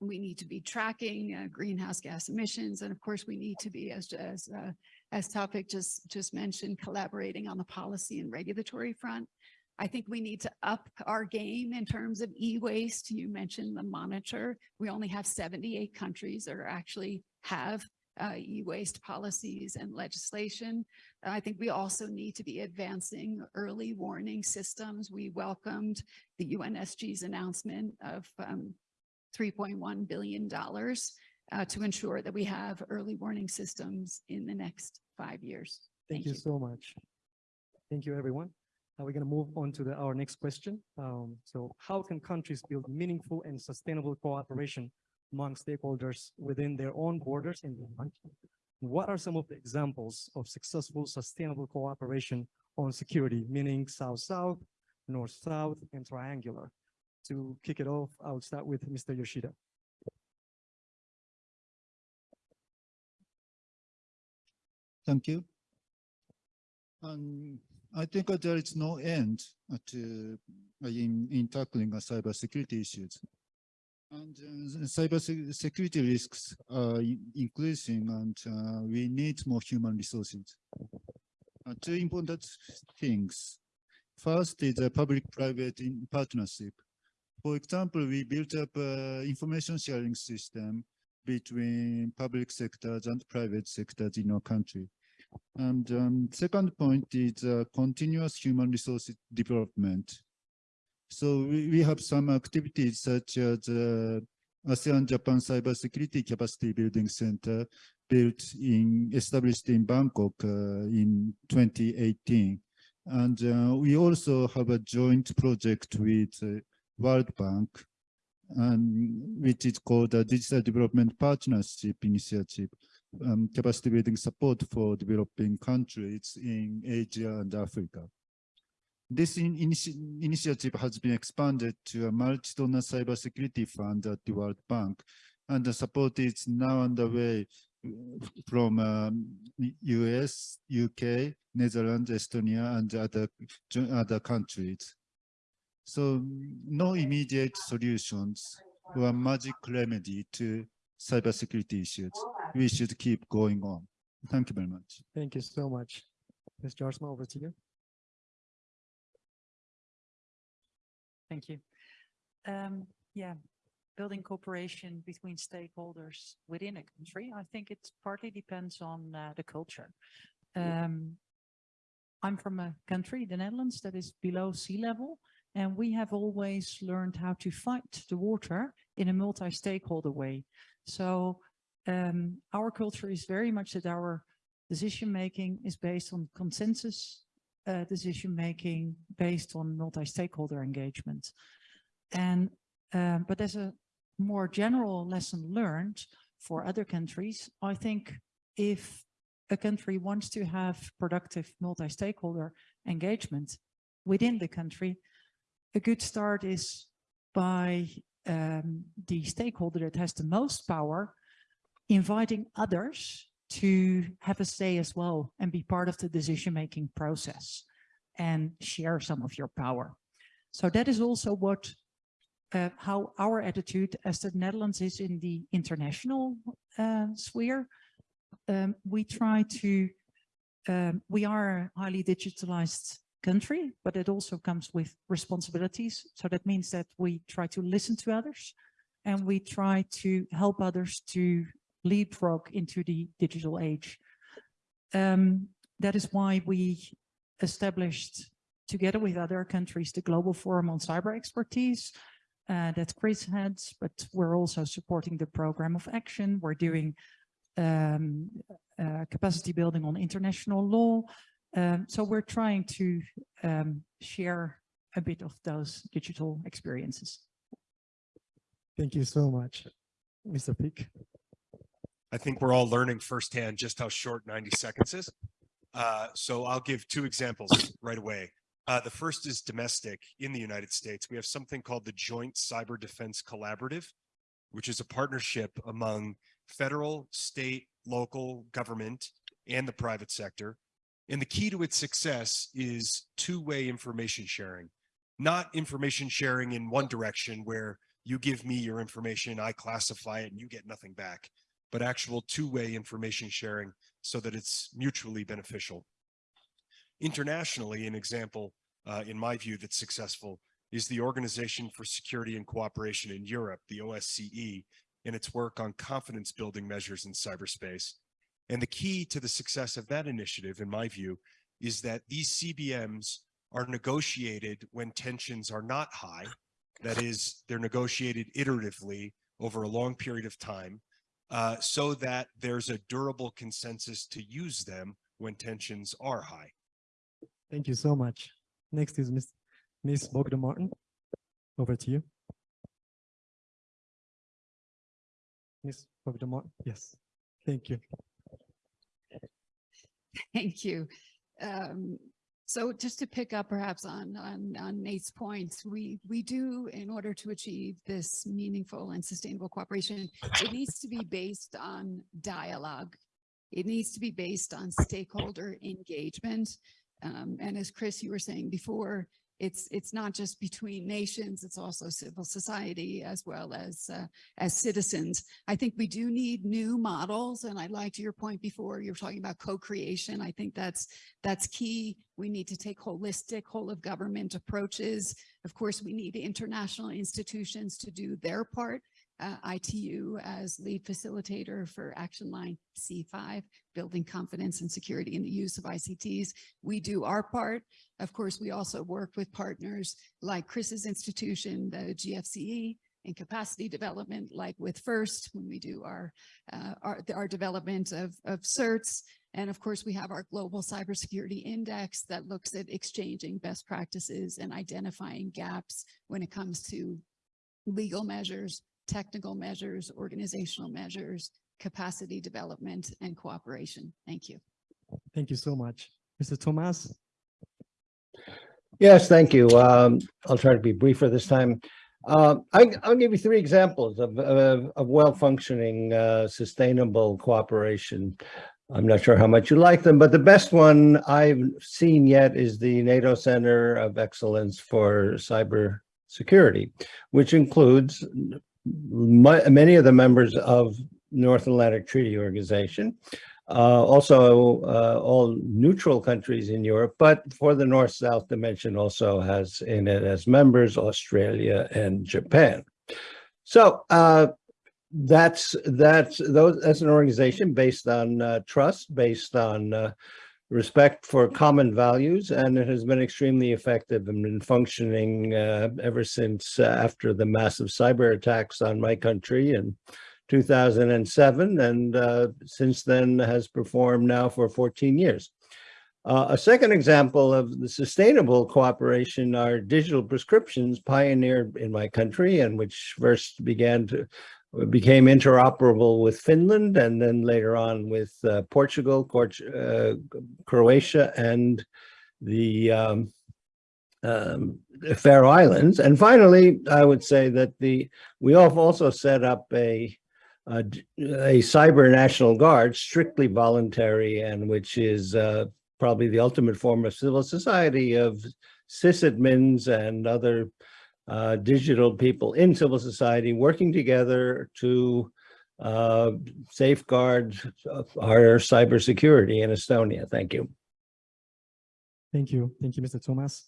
Speaker 21: We need to be tracking uh, greenhouse gas emissions. And of course, we need to be, as, as, uh, as Tawfik just, just mentioned, collaborating on the policy and regulatory front. I think we need to up our game in terms of e-waste. You mentioned the monitor. We only have 78 countries that actually have uh, e-waste policies and legislation. I think we also need to be advancing early warning systems. We welcomed the UNSG's announcement of um, $3.1 billion uh, to ensure that we have early warning systems in the next five years.
Speaker 1: Thank you so much. Thank you, everyone. Now we're going to move on to the, our next question. Um, so how can countries build meaningful and sustainable cooperation among stakeholders within their own borders in the country? What are some of the examples of successful sustainable cooperation on security, meaning South-South, North-South, and triangular? To kick it off, I will start with Mr. Yoshida.
Speaker 19: Thank you. Um, I think there is no end to uh, in in tackling uh, cybersecurity issues. And uh, cyber security risks are increasing and uh, we need more human resources. Uh, two important things. First is a public-private partnership. For example, we built up an information sharing system between public sectors and private sectors in our country. And um, second point is uh, continuous human resources development. So we, we have some activities such as uh, ASEAN Japan Cybersecurity Capacity Building Center built in, established in Bangkok uh, in 2018. And uh, we also have a joint project with uh, World Bank, and which is called the Digital Development Partnership Initiative um, capacity building support for developing countries in Asia and Africa. This in, initi initiative has been expanded to a multi-donor cybersecurity fund at the World Bank, and the support is now underway from um, US, UK, Netherlands, Estonia, and other, other countries. So no immediate solutions or magic remedy to cybersecurity issues. We should keep going on. Thank you very much.
Speaker 1: Thank you so much. Ms. Jaarsma, over to you.
Speaker 3: Thank you. Um, yeah, building cooperation between stakeholders within a country, I think it partly depends on uh, the culture. Um, I'm from a country, the Netherlands, that is below sea level, and we have always learned how to fight the water in a multi-stakeholder way. So um, our culture is very much that our decision-making is based on consensus uh, decision-making based on multi-stakeholder engagement. And, um, but as a more general lesson learned for other countries, I think if a country wants to have productive multi-stakeholder engagement within the country, a good start is by um, the stakeholder that has the most power, inviting others to have a say as well and be part of the decision-making process and share some of your power. So that is also what uh, how our attitude as the Netherlands is in the international uh, sphere. Um, we try to, um, we are a highly digitalized country, but it also comes with responsibilities. So that means that we try to listen to others and we try to help others to leapfrog into the digital age. Um, that is why we established together with other countries the Global Forum on Cyber Expertise uh, that Chris heads, but we're also supporting the program of action. We're doing um, uh, capacity building on international law. Um, so we're trying to um, share a bit of those digital experiences.
Speaker 1: Thank you so much, Mr. Fick.
Speaker 4: I think we're all learning firsthand just how short 90 seconds is. Uh, so I'll give two examples right away. Uh, the first is domestic in the United States. We have something called the Joint Cyber Defense Collaborative, which is a partnership among federal, state, local government, and the private sector. And the key to its success is two-way information sharing, not information sharing in one direction where you give me your information, I classify it, and you get nothing back, but actual two-way information sharing so that it's mutually beneficial. Internationally, an example, uh, in my view, that's successful is the Organization for Security and Cooperation in Europe, the OSCE, and its work on confidence building measures in cyberspace. And the key to the success of that initiative, in my view, is that these CBMs are negotiated when tensions are not high. That is, they're negotiated iteratively over a long period of time uh, so that there's a durable consensus to use them when tensions are high.
Speaker 1: Thank you so much. Next is Ms. Ms. Bogdan Martin. Over to you. Ms. Bogdan Martin, yes, thank you.
Speaker 21: Thank you. Um, so just to pick up perhaps on, on, on Nate's points, we, we do, in order to achieve this meaningful and sustainable cooperation, it needs to be based on dialogue. It needs to be based on stakeholder engagement. Um, and as Chris, you were saying before, it's it's not just between nations, it's also civil society as well as uh, as citizens. I think we do need new models. And I liked your point before, you were talking about co-creation. I think that's that's key. We need to take holistic, whole of government approaches. Of course, we need international institutions to do their part uh, ITU as lead facilitator for action line C5, building confidence and security in the use of ICTs. We do our part. Of course, we also work with partners like Chris's institution, the GFCE, in capacity development, like with FIRST, when we do our, uh, our, our development of, of certs. And of course, we have our global cybersecurity index that looks at exchanging best practices and identifying gaps when it comes to legal measures, technical measures, organizational measures, capacity development, and cooperation. Thank you.
Speaker 1: Thank you so much. Mr. Toomas?
Speaker 18: Yes, thank you. Um, I'll try to be briefer this time. Uh, I, I'll give you three examples of, of, of well-functioning, uh, sustainable cooperation. I'm not sure how much you like them, but the best one I've seen yet is the NATO Center of Excellence for Cyber Security, which includes many of the members of North Atlantic Treaty Organization, uh, also uh, all neutral countries in Europe, but for the North-South dimension also has in it as members Australia and Japan. So uh, that's that's those that's an organization based on uh, trust, based on uh, respect for common values, and it has been extremely effective and been functioning uh, ever since uh, after the massive cyber attacks on my country in 2007, and uh, since then has performed now for 14 years. Uh, a second example of the sustainable cooperation are digital prescriptions pioneered in my country and which first began to became interoperable with Finland and then later on with uh, Portugal, uh, Croatia, and the um, um, Faroe Islands. And finally, I would say that the we have also set up a a, a cyber national guard, strictly voluntary, and which is uh, probably the ultimate form of civil society of sysadmins and other uh, digital people in civil society working together to uh, safeguard our cybersecurity in Estonia. Thank you.
Speaker 1: Thank you. Thank you, Mr. Toomas.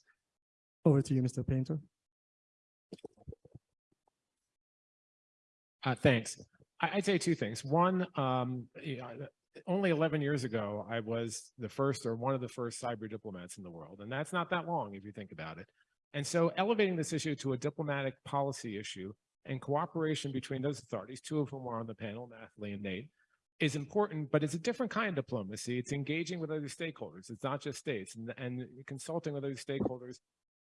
Speaker 1: Over to you, Mr. Painter.
Speaker 5: Uh, thanks. I, would say two things. One, um, only 11 years ago, I was the first or one of the first cyber diplomats in the world. And that's not that long if you think about it. And so elevating this issue to a diplomatic policy issue and cooperation between those authorities, two of whom are on the panel, Nathalie and Nate, is important, but it's a different kind of diplomacy. It's engaging with other stakeholders. It's not just states and, and consulting with other stakeholders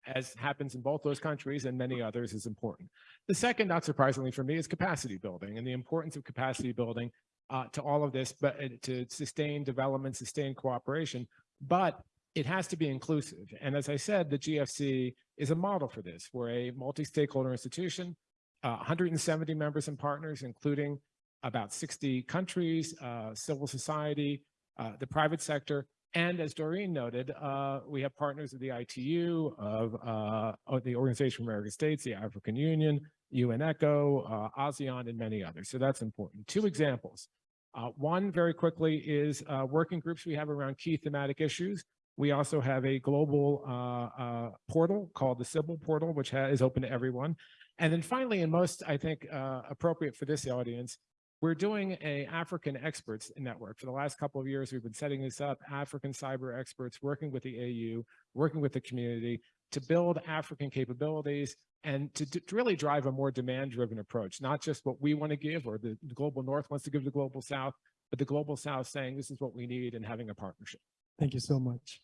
Speaker 5: as happens in both those countries and many others is important. The second, not surprisingly for me, is capacity building and the importance of capacity building uh, to all of this, but uh, to sustain development, sustain cooperation. But it has to be inclusive. And as I said, the GFC is a model for this. We're a multi-stakeholder institution, uh, 170 members and partners, including about 60 countries, uh, civil society, uh, the private sector, and as Doreen noted, uh, we have partners of the ITU, of, uh, of the Organization of American States, the African Union, UNESCO, uh, ASEAN, and many others. So that's important. Two examples. Uh, one, very quickly, is uh, working groups we have around key thematic issues. We also have a global uh, uh, portal called the Cybil portal, which is open to everyone. And then finally, and most, I think, uh, appropriate for this audience, we're doing a African experts network. For the last couple of years, we've been setting this up, African cyber experts working with the AU, working with the community to build African capabilities and to, to really drive a more demand-driven approach, not just what we want to give or the, the global north wants to give to the global south, but the global south saying this is what we need and having a partnership.
Speaker 1: Thank you so much.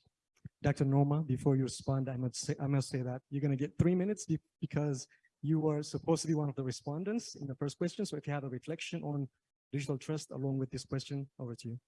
Speaker 1: Dr. Noorma, before you respond, I must say, I must say that you're going to get three minutes because you were supposed to be one of the respondents in the first question. So if you have a reflection on digital trust along with this question, over to you.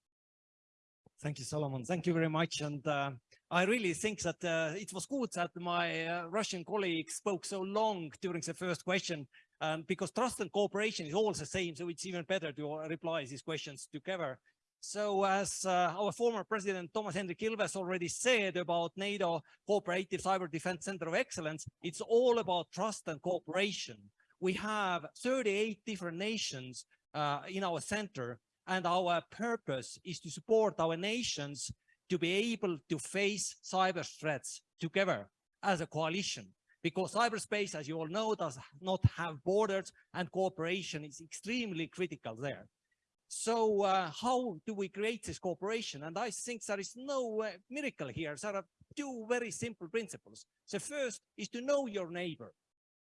Speaker 22: Thank you, Solomon. Thank you very much. And uh, I really think that uh, it was good that my uh, Russian colleague spoke so long during the first question um, because trust and cooperation is all the same. So it's even better to uh, reply these questions together. So as uh, our former president Toomas Hendrik Ilves already said about NATO Cooperative Cyber Defense Center of Excellence, it's all about trust and cooperation. We have 38 different nations uh, in our center and our purpose is to support our nations to be able to face cyber threats together as a coalition because cyberspace, as you all know, does not have borders and cooperation is extremely critical there. So uh, how do we create this cooperation? And I think there is no uh, miracle here. There are two very simple principles. The first is to know your neighbor.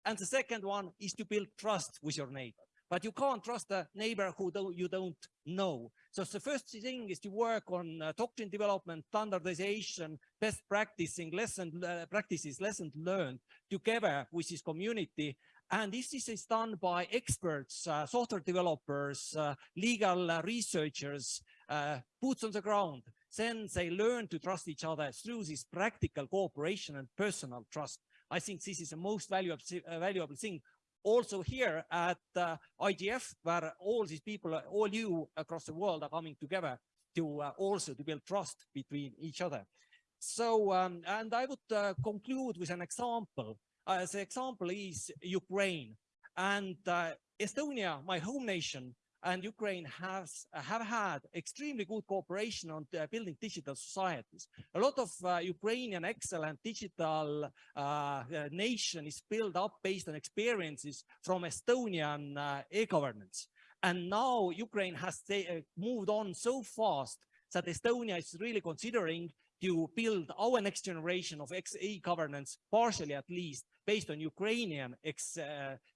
Speaker 22: And the second one is to build trust with your neighbor. But you can't trust a neighbor who don't, you don't know. So the first thing is to work on uh, doctrine development, standardization, best practicing, lesson uh, practices, lessons learned together with this community. And this is done by experts, uh, software developers, uh, legal uh, researchers, uh, boots on the ground. Then they learn to trust each other through this practical cooperation and personal trust. I think this is the most valuable, uh, valuable thing also here at uh, IGF, where all these people, all you across the world are coming together to uh, also to build trust between each other. So, um, and I would uh, conclude with an example. Uh, the example is Ukraine and uh, Estonia, my home nation, and Ukraine has have had extremely good cooperation on uh, building digital societies. A lot of uh, Ukrainian excellent digital uh, uh, nation is built up based on experiences from Estonian uh, e-governance. And now Ukraine has uh, moved on so fast that Estonia is really considering to build our next generation of e-governance, partially at least, based on Ukrainian ex,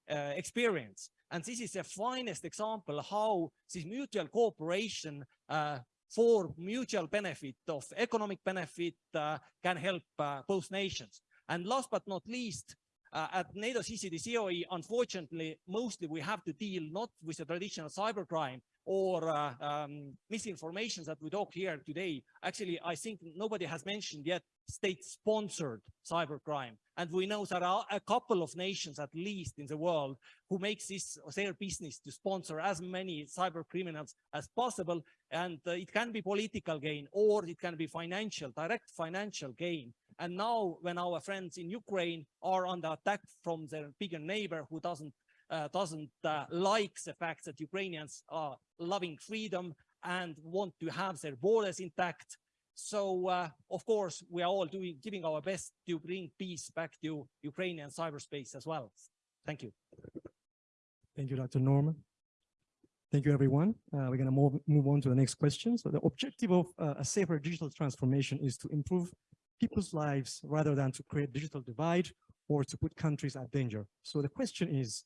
Speaker 22: experience. And this is the finest example how this mutual cooperation uh, for mutual benefit of economic benefit uh, can help uh, both nations. And last but not least, uh, at NATO CCD unfortunately, mostly we have to deal not with the traditional cybercrime or uh, um, misinformation that we talk here today. Actually, I think nobody has mentioned yet state-sponsored cybercrime. And we know there are a couple of nations, at least in the world, who makes this their business to sponsor as many cyber criminals as possible. And uh, it can be political gain or it can be financial, direct financial gain. And now when our friends in Ukraine are under attack from their bigger neighbor who doesn't uh, doesn't uh, like the fact that Ukrainians are loving freedom and want to have their borders intact. So, uh, of course, we are all doing, giving our best to bring peace back to Ukrainian cyberspace as well. Thank you.
Speaker 1: Thank you, Dr. Norman. Thank you, everyone. Uh, we're going to move, move on to the next question. So the objective of uh, a safer digital transformation is to improve people's lives rather than to create digital divide or to put countries at danger. So the question is,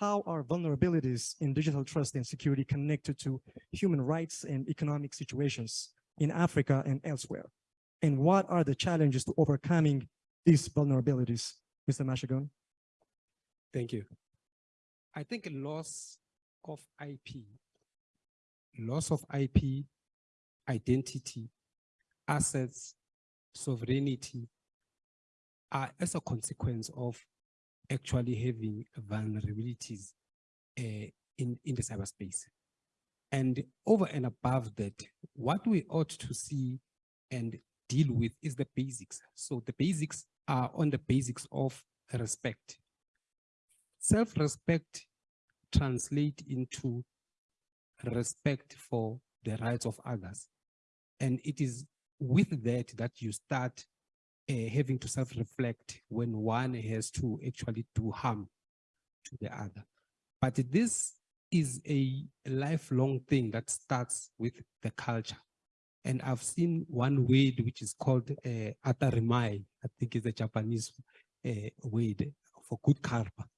Speaker 1: how are vulnerabilities in digital trust and security connected to human rights and economic situations in Africa and elsewhere? And what are the challenges to overcoming these vulnerabilities? Mr. Mashegoane.
Speaker 17: Thank you. I think loss of IP, loss of IP, identity, assets, sovereignty are as a consequence of actually having vulnerabilities uh, in, in the cyberspace. And over and above that, what we ought to see and deal with is the basics. So the basics are on the basics of respect. Self-respect translate into respect for the rights of others. And it is with that that you start uh, having to self-reflect when one has to actually do harm to the other. But this is a lifelong thing that starts with the culture. And I've seen one word which is called uh, atarimai, I think is a Japanese uh, word for good karma.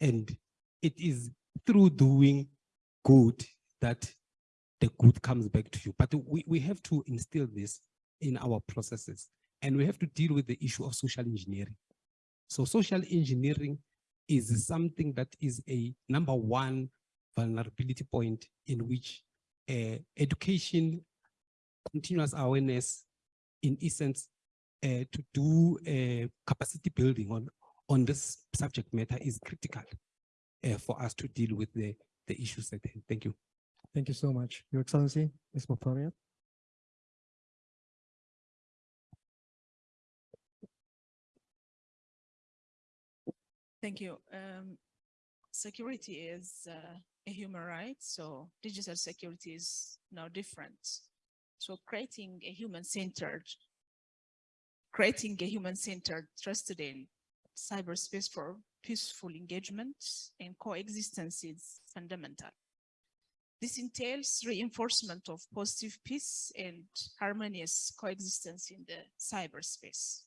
Speaker 17: And it is through doing good that the good comes back to you. But we, we have to instill this in our processes and we have to deal with the issue of social engineering. So social engineering is something that is a number one vulnerability point in which uh, education, continuous awareness, in essence, uh, to do uh, capacity building on, on this subject matter is critical uh, for us to deal with the, the issues at hand. Thank you.
Speaker 1: Thank you so much. Your Excellency, Ms. Muferiat.
Speaker 14: Thank you. Um, security is uh, a human right, so digital security is no different. So creating a human-centered, creating a human-centered, trusted in cyberspace for peaceful engagement and coexistence is fundamental. This entails reinforcement of positive peace and harmonious coexistence in the cyberspace.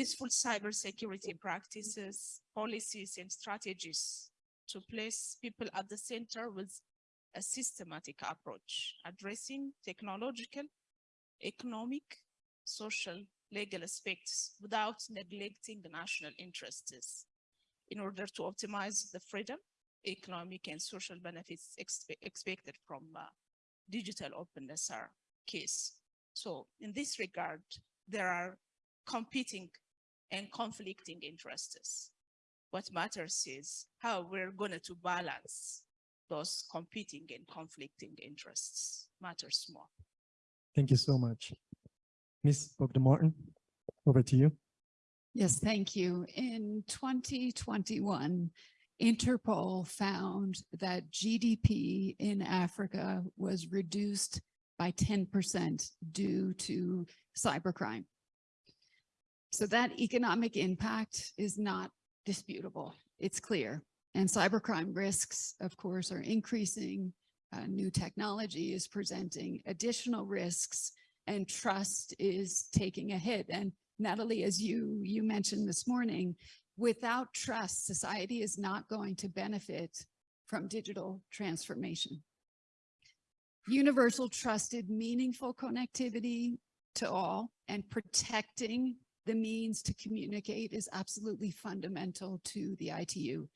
Speaker 14: Peaceful cybersecurity practices, policies, and strategies to place people at the center with a systematic approach, addressing technological, economic, social, legal aspects without neglecting the national interests in order to optimize the freedom, economic and social benefits expe expected from uh, digital openness are case. So in this regard, there are competing and conflicting interests. What matters is how we're going to balance those competing and conflicting interests matters more.
Speaker 1: Thank you so much. Ms. Bogdan-Martin, over to you.
Speaker 21: Yes, thank you. In 2021, Interpol found that GDP in Africa was reduced by 10% due to cybercrime. So that economic impact is not disputable. It's clear. And cybercrime risks, of course, are increasing. Uh, new technology is presenting additional risks and trust is taking a hit. And Nathalie, as you, you mentioned this morning, without trust, society is not going to benefit from digital transformation. Universal trusted meaningful connectivity to all and protecting the means to communicate is absolutely fundamental to the ITU.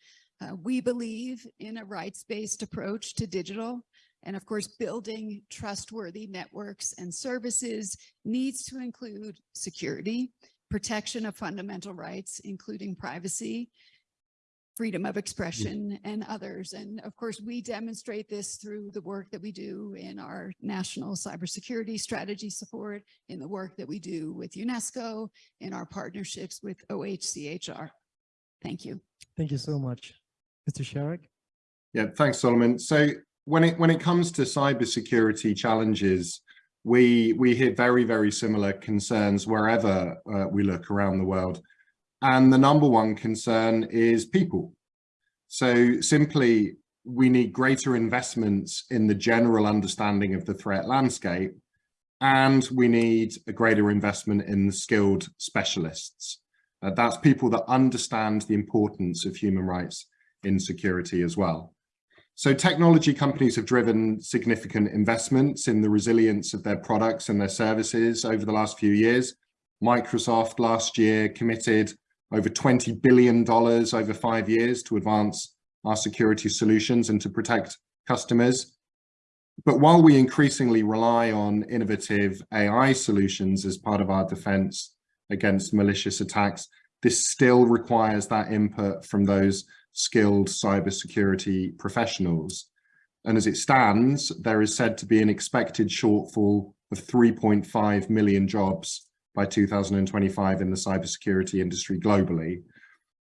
Speaker 21: Uh, we believe in a rights-based approach to digital and of course, building trustworthy networks and services needs to include security, protection of fundamental rights, including privacy, freedom of expression and others. And of course, we demonstrate this through the work that we do in our national cybersecurity strategy support, in the work that we do with UNESCO, in our partnerships with OHCHR. Thank you.
Speaker 1: Thank you so much. Mr. Sharrock.
Speaker 13: Yeah, thanks, Solomon. So when it when it comes to cybersecurity challenges, we we hear very, very similar concerns wherever uh, we look around the world. And the number one concern is people. So simply, we need greater investments in the general understanding of the threat landscape, and we need a greater investment in the skilled specialists. Uh, that's people that understand the importance of human rights in security as well. So technology companies have driven significant investments in the resilience of their products and their services over the last few years. Microsoft last year committed over $20 billion over five years to advance our security solutions and to protect customers. but while we increasingly rely on innovative AI solutions as part of our defense against malicious attacks, this still requires that input from those skilled cybersecurity professionals. And as it stands, there is said to be an expected shortfall of 3.5 million jobs by 2025 in the cybersecurity industry globally.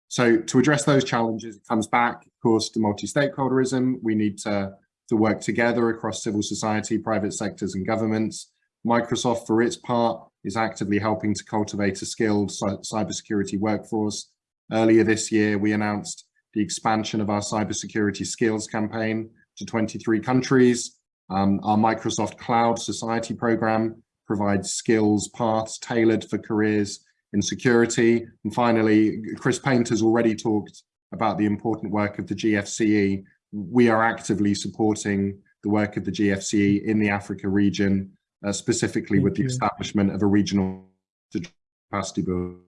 Speaker 13: So to address those challenges, it comes back, of course, to multi-stakeholderism. We need to, to work together across civil society, private sectors and governments. Microsoft, for its part, is actively helping to cultivate a skilled cybersecurity workforce. Earlier this year, we announced the expansion of our cybersecurity skills campaign to 23 countries. Um, our Microsoft Cloud Society program provides skills paths tailored for careers in security. And finally, Chris Painter has already talked about the important work of the GFCE. We are actively supporting the work of the GFCE in the Africa region, uh, specifically
Speaker 1: Thank
Speaker 13: with the establishment of a regional capacity build.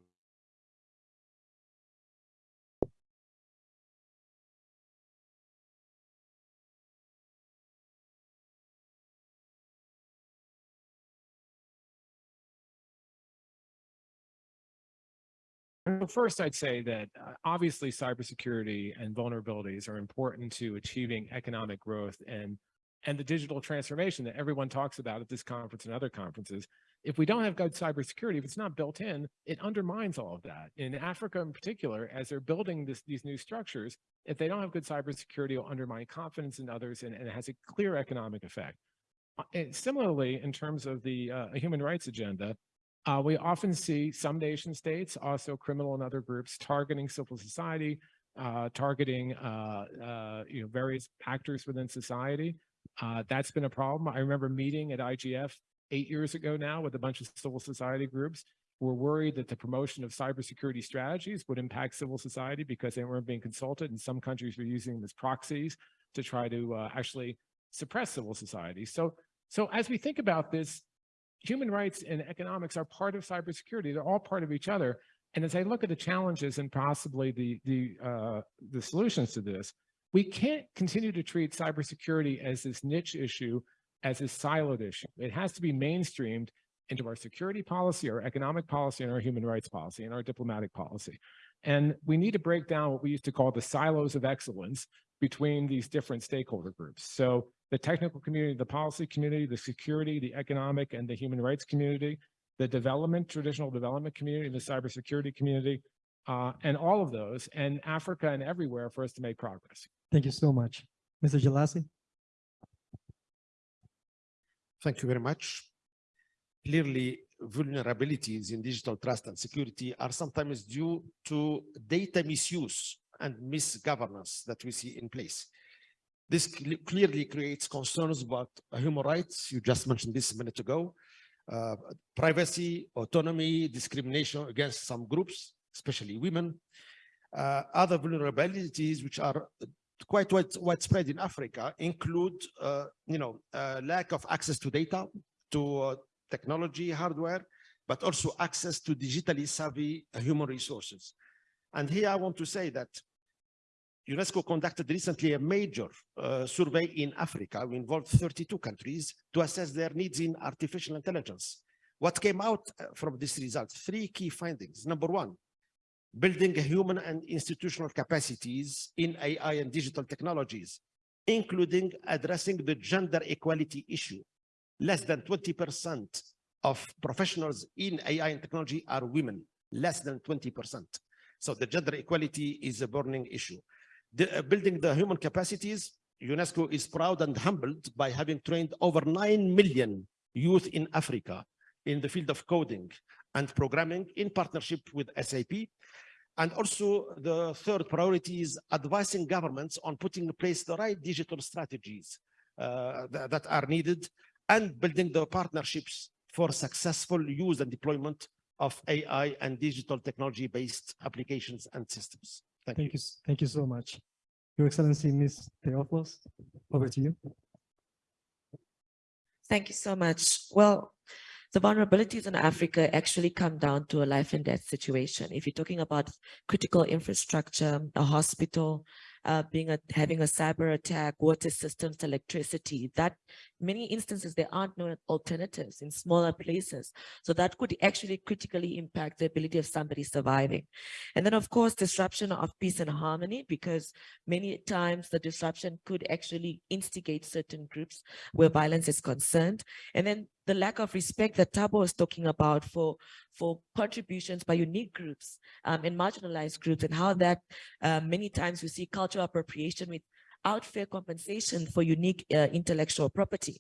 Speaker 5: First, I'd say that uh, obviously cybersecurity and vulnerabilities are important to achieving economic growth and and the digital transformation that everyone talks about at this conference and other conferences. If we don't have good cybersecurity, if it's not built in, it undermines all of that. In Africa in particular, as they're building this, these new structures, if they don't have good cybersecurity, it'll undermine confidence in others and, and it has a clear economic effect. Uh, and similarly, in terms of the uh, human rights agenda, uh, we often see some nation states, also criminal and other groups, targeting civil society, uh, targeting uh, uh, you know various actors within society. Uh, that's been a problem. I remember meeting at IGF eight years ago now with a bunch of civil society groups who were worried that the promotion of cybersecurity strategies would impact civil society because they weren't being consulted, and some countries were using them as proxies to try to uh, actually suppress civil society. So, so as we think about this, human rights and economics are part of cybersecurity. They're all part of each other. And as I look at the challenges and possibly the, the, uh, the solutions to this, we can't continue to treat cybersecurity as this niche issue, as this siloed issue. It has to be mainstreamed into our security policy, our economic policy, and our human rights policy, and our diplomatic policy. And we need to break down what we used to call the silos of excellence between these different stakeholder groups. So the technical community, the policy community, the security, the economic and the human rights community, the development, traditional development community, the cybersecurity community, uh, and all of those, and Africa and everywhere for us to make progress.
Speaker 1: Thank you so much. Mr. Jelassi?
Speaker 12: Thank you very much. Clearly, vulnerabilities in digital trust and security are sometimes due to data misuse and misgovernance that we see in place. This cle- clearly creates concerns about human rights. You just mentioned this a minute ago. Uh, privacy, autonomy, discrimination against some groups, especially women. Uh, other vulnerabilities which are quite wide, widespread in Africa include, uh, you know, uh, lack of access to data, to uh, technology, hardware, but also access to digitally savvy human resources. And here I want to say that UNESCO conducted recently a major uh, survey in Africa. We involved 32 countries to assess their needs in artificial intelligence. What came out uh, from this result? Three key findings. Number one, building human and institutional capacities in AI and digital technologies, including addressing the gender equality issue. Less than 20% of professionals in AI and technology are women, less than 20%. So the gender equality is a burning issue. The, uh, building the human capacities, UNESCO is proud and humbled by having trained over 9 million youth in Africa in the field of coding and programming in partnership with SAP. And also the third priority is advising governments on putting in place the right digital strategies uh, that, that are needed and building the partnerships for successful use and deployment of AI and digital technology-based applications and systems. Thank,
Speaker 1: Thank you. s- Thank you so much. Your Excellency, Ms. Theofelus, over to you.
Speaker 15: Thank you so much. Well, the vulnerabilities in Africa actually come down to a life and death situation. If you're talking about critical infrastructure, a hospital, uh, being a, having a cyber attack, water systems, electricity, that many instances there aren't no alternatives in smaller places. So that could actually critically impact the ability of somebody surviving. And then of course, disruption of peace and harmony, because many times the disruption could actually instigate certain groups where violence is concerned. And then the lack of respect that Thabo was talking about for, for contributions by unique groups um, and marginalized groups and how that uh, many times we see cultural appropriation without fair compensation for unique uh, intellectual property.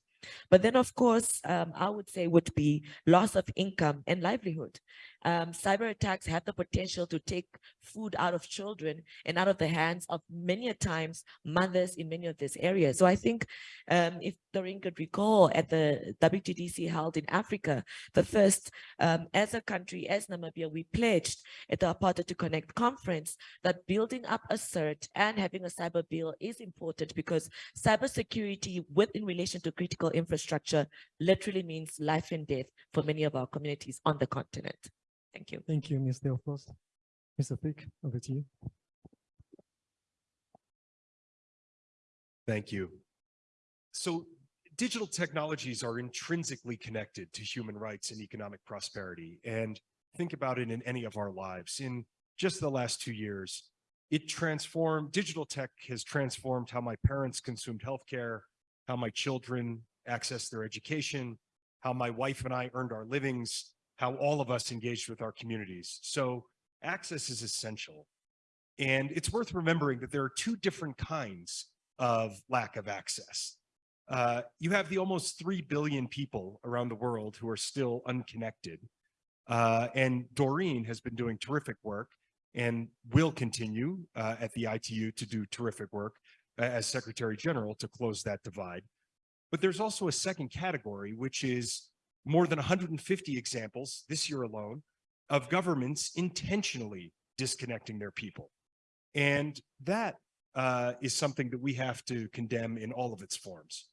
Speaker 15: But then, of course, um, I would say would be loss of income and livelihood. Um, cyber attacks have the potential to take food out of children and out of the hands of many a times mothers in many of these areas. So I think um, if Doreen could recall at the WTDC held in Africa, the first, um, as a country, as Namibia, we pledged at the Partner2Connect conference that building up a CERT and having a cyber bill is important because cybersecurity within relation to critical infrastructure literally means life and death for many of our communities on the continent. Thank you.
Speaker 1: Thank you, Ms. Theophos. Mr. Fick, over to you.
Speaker 4: Thank you. So digital technologies are intrinsically connected to human rights and economic prosperity. And think about it in any of our lives. In just the last two years, it transformed, digital tech has transformed how my parents consumed healthcare, how my children accessed their education, how my wife and I earned our livings, how all of us engaged with our communities. So access is essential. And it's worth remembering that there are two different kinds of lack of access. Uh, you have the almost 3 billion people around the world who are still unconnected. Uh, and Doreen has been doing terrific work and will continue uh, at the ITU to do terrific work uh, as Secretary General to close that divide. But there's also a second category, which is more than 150 examples this year alone of governments intentionally disconnecting their people. And that uh, is something that we have to condemn in all of its forms.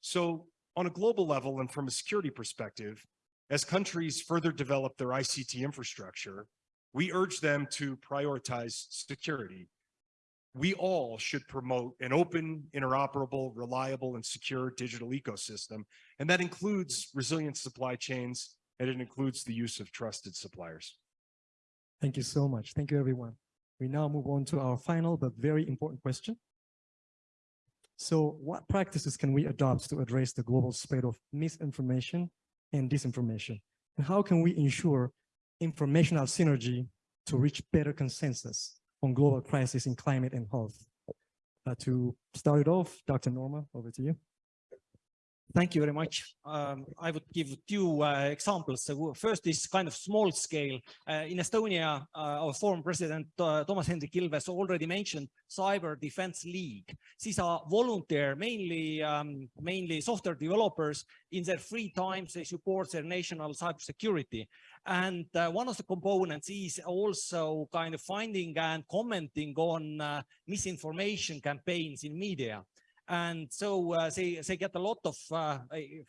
Speaker 4: So on a global level and from a security perspective, as countries further develop their ICT infrastructure, we urge them to prioritize security. We all should promote an open, interoperable, reliable, and secure digital ecosystem. And that includes resilient supply chains, and it includes the use of trusted suppliers.
Speaker 1: Thank you so much. Thank you, everyone. We now move on to our final but very important question. So what practices can we adopt to address the global spread of misinformation and disinformation? And how can we ensure informational synergy to reach better consensus on global crisis in climate and health? Uh, to start it off, Dr. Noorma, over to you.
Speaker 22: Thank you very much. Um, I would give two uh, examples. So first is kind of small scale. Uh, in Estonia, uh, our former president uh, Toomas Hendrik Ilves already mentioned Cyber Defense League. These are volunteer, mainly um, mainly software developers. In their free time, they support their national cybersecurity. And uh, one of the components is also kind of finding and commenting on uh, misinformation campaigns in media. And so uh, they, they get a lot of uh,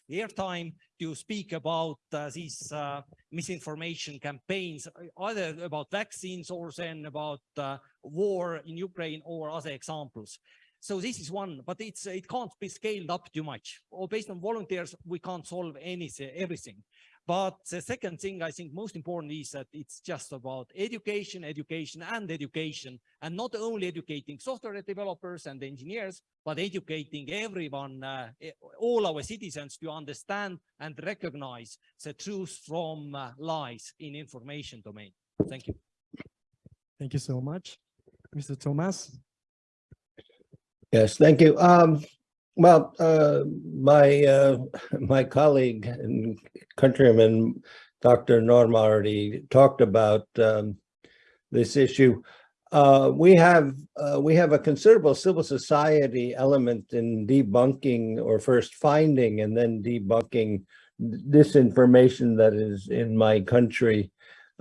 Speaker 22: airtime to speak about uh, these uh, misinformation campaigns, either about vaccines or then about uh, war in Ukraine or other examples. So this is one, but it's it can't be scaled up too much. Or based on volunteers, we can't solve anything, everything. But the second thing I think most important is that it's just about education, education and education, and not only educating software developers and engineers, but educating everyone, uh, all our citizens to understand and recognize the truth from uh, lies in information domain. Thank you.
Speaker 1: Thank you so much. Mr. Toomas.
Speaker 18: Yes, thank you. Um, well, uh, my uh, my colleague and countryman, Dr. Norm already talked about um, this issue. Uh, we have uh, we have a considerable civil society element in debunking or first finding and then debunking disinformation that is in my country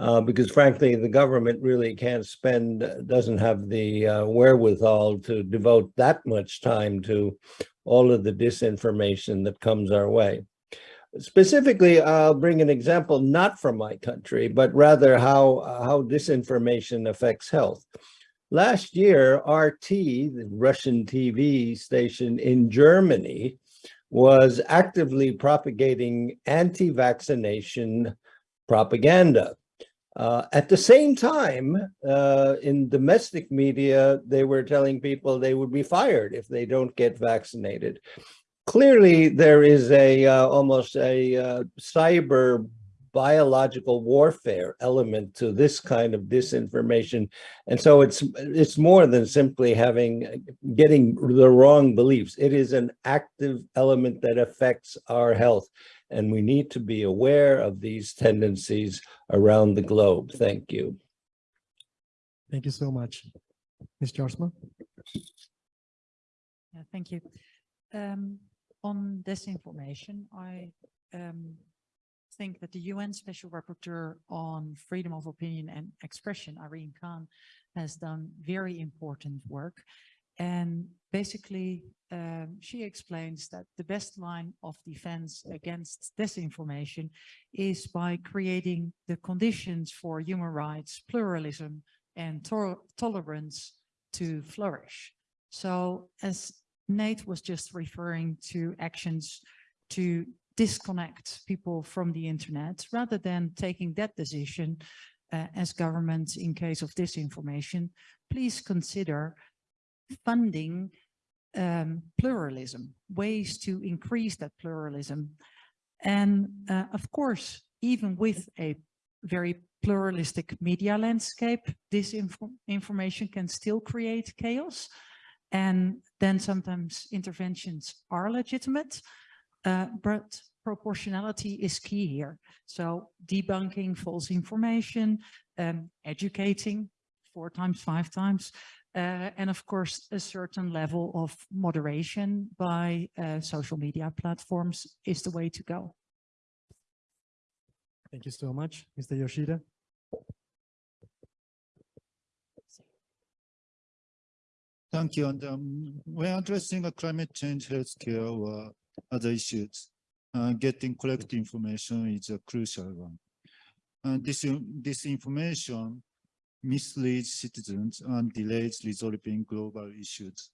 Speaker 18: uh, because frankly, the government really can't spend, doesn't have the uh, wherewithal to devote that much time to all of the disinformation that comes our way. Specifically, I'll bring an example not from my country, but rather how, how disinformation affects health. Last year, RT, the Russian TV station in Germany, was actively propagating anti-vaccination propaganda. Uh, at the same time, uh, in domestic media, they were telling people they would be fired if they don't get vaccinated. Clearly, there is a uh, almost a uh, cyber biological warfare element to this kind of disinformation. And so it's it's more than simply having getting the wrong beliefs. It is an active element that affects our health. And we need to be aware of these tendencies around the globe. Thank you.
Speaker 1: Thank you so much. Ms. Jaarsma?
Speaker 3: Yeah, thank you. Um, on disinformation, I um, think that the UN Special Rapporteur on Freedom of Opinion and Expression, Irene Khan, has done very important work. And basically, um, she explains that the best line of defense against disinformation is by creating the conditions for human rights, pluralism, and to tolerance to flourish. So as Nate was just referring to actions to disconnect people from the internet rather than taking that decision uh, as governments in case of disinformation, please consider funding um, pluralism, ways to increase that pluralism. And uh, of course, even with a very pluralistic media landscape, this info information can still create chaos. And then sometimes interventions are legitimate, uh, but proportionality is key here. So debunking false information, um, educating four times, five times, uh, and of course, a certain level of moderation by uh, social media platforms is the way to go.
Speaker 1: Thank you so much, Mr. Yoshida.
Speaker 19: Thank you. And um, when addressing a climate change, healthcare, or other issues, uh, getting correct information is a crucial one. And this, this information misleads citizens and delays resolving global issues.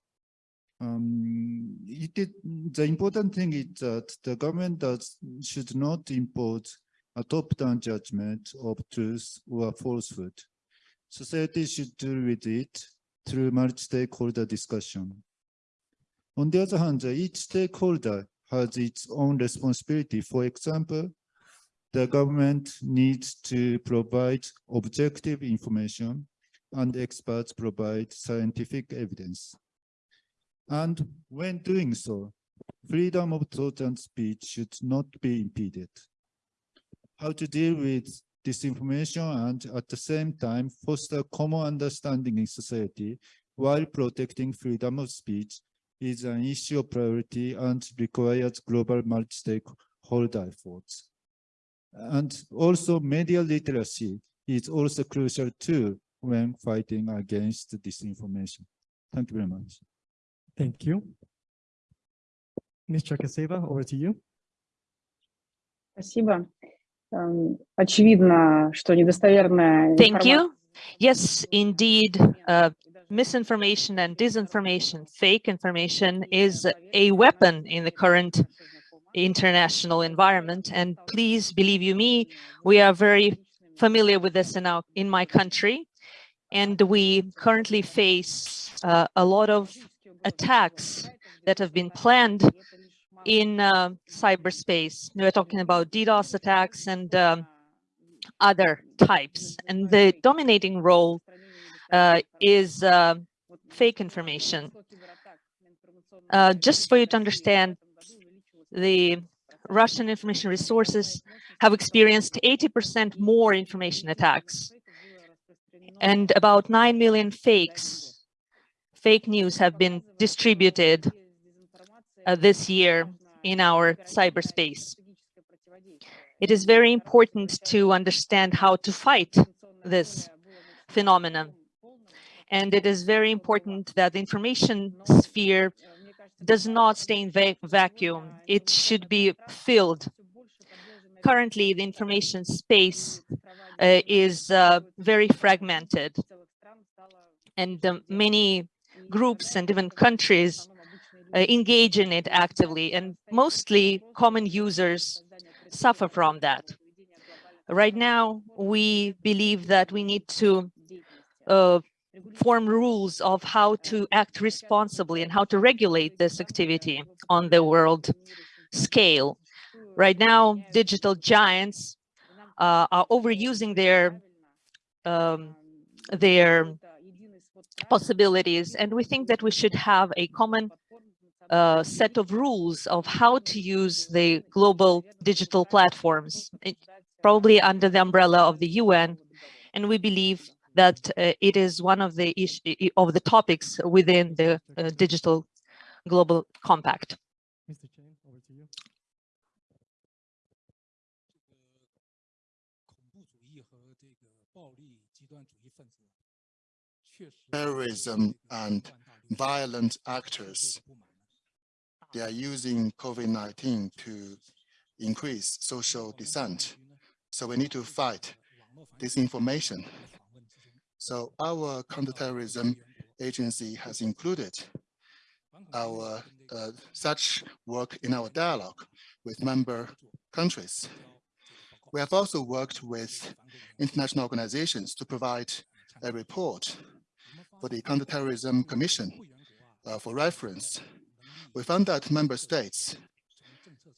Speaker 19: Um, the important thing is that the government does, should not impose a top-down judgment of truth or falsehood. Society should deal with it through multi-stakeholder discussion. On the other hand, each stakeholder has its own responsibility. For example, the government needs to provide objective information and experts provide scientific evidence. And when doing so, freedom of thought and speech should not be impeded. How to deal with disinformation and at the same time foster common understanding in society while protecting freedom of speech is an issue of priority and requires global multi-stakeholder efforts. And also media literacy is also crucial too when fighting against disinformation. Thank you very much.
Speaker 1: Thank you. Ms. Chakaseva, over to you.
Speaker 8: Спасибо. Очевидно, что недостоверная
Speaker 10: Thank you. Yes, indeed, uh, misinformation and disinformation, fake information is a weapon in the current international environment. And please believe you me, we are very familiar with this in, our, in my country. And we currently face uh, a lot of attacks that have been planned in uh, cyberspace. We're talking about DDoS attacks and um, other types. And the dominating role uh, is uh, fake information. Uh, just for you to understand, the Russian information resources have experienced 80% more information attacks. And about 9 million fakes, fake news have been distributed uh, this year in our cyberspace. It is very important to understand how to fight this phenomenon. And it is very important that the information sphere does not stay in va vacuum. It should be filled. Currently, the information space uh, is uh, very fragmented. and um, many groups and even countries uh, engage in it actively and mostly common users suffer from that. Right now, we believe that we need to uh, form rules of how to act responsibly and how to regulate this activity on the world scale. Right now, digital giants uh, are overusing their um, their possibilities, and we think that we should have a common uh, set of rules of how to use the global digital platforms, it, probably under the umbrella of the UN, and we believe that uh, it is one of the of the topics within the uh, digital global compact.
Speaker 1: Mr. Chen, over to you.
Speaker 23: terrorism and violent actors, they are using COVID-19 to increase social dissent. So we need to fight disinformation. So our counterterrorism agency has included our uh, such work in our dialogue with member countries. We have also worked with international organizations to provide a report for the Counterterrorism Commission uh, for reference. We found that member states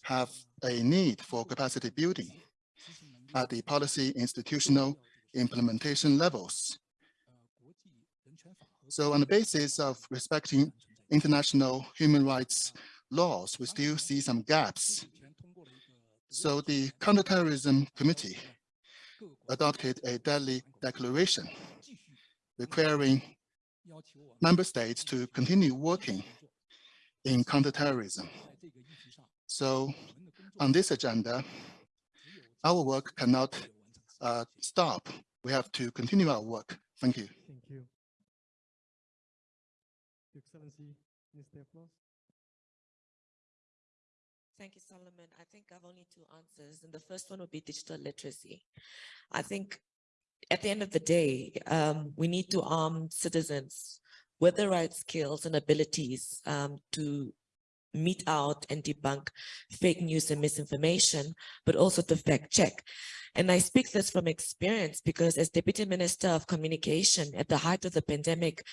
Speaker 23: have a need for capacity building at the policy institutional implementation levels. So on the basis of respecting international human rights laws, we still see some gaps. So the Counterterrorism Committee adopted a Delhi Declaration requiring member states to continue working in counterterrorism. So on this agenda, our work cannot uh, stop. We have to continue our work. Thank you.
Speaker 1: Thank you. Your Excellency, Mr. Applause.
Speaker 15: Thank you, Solomon. I think I've only two answers, and the first one would be digital literacy. I think at the end of the day, um, we need to arm citizens with the right skills and abilities um, to meet out and debunk fake news and misinformation, but also to fact check. And I speak this from experience because as Deputy Minister of Communication at the height of the pandemic,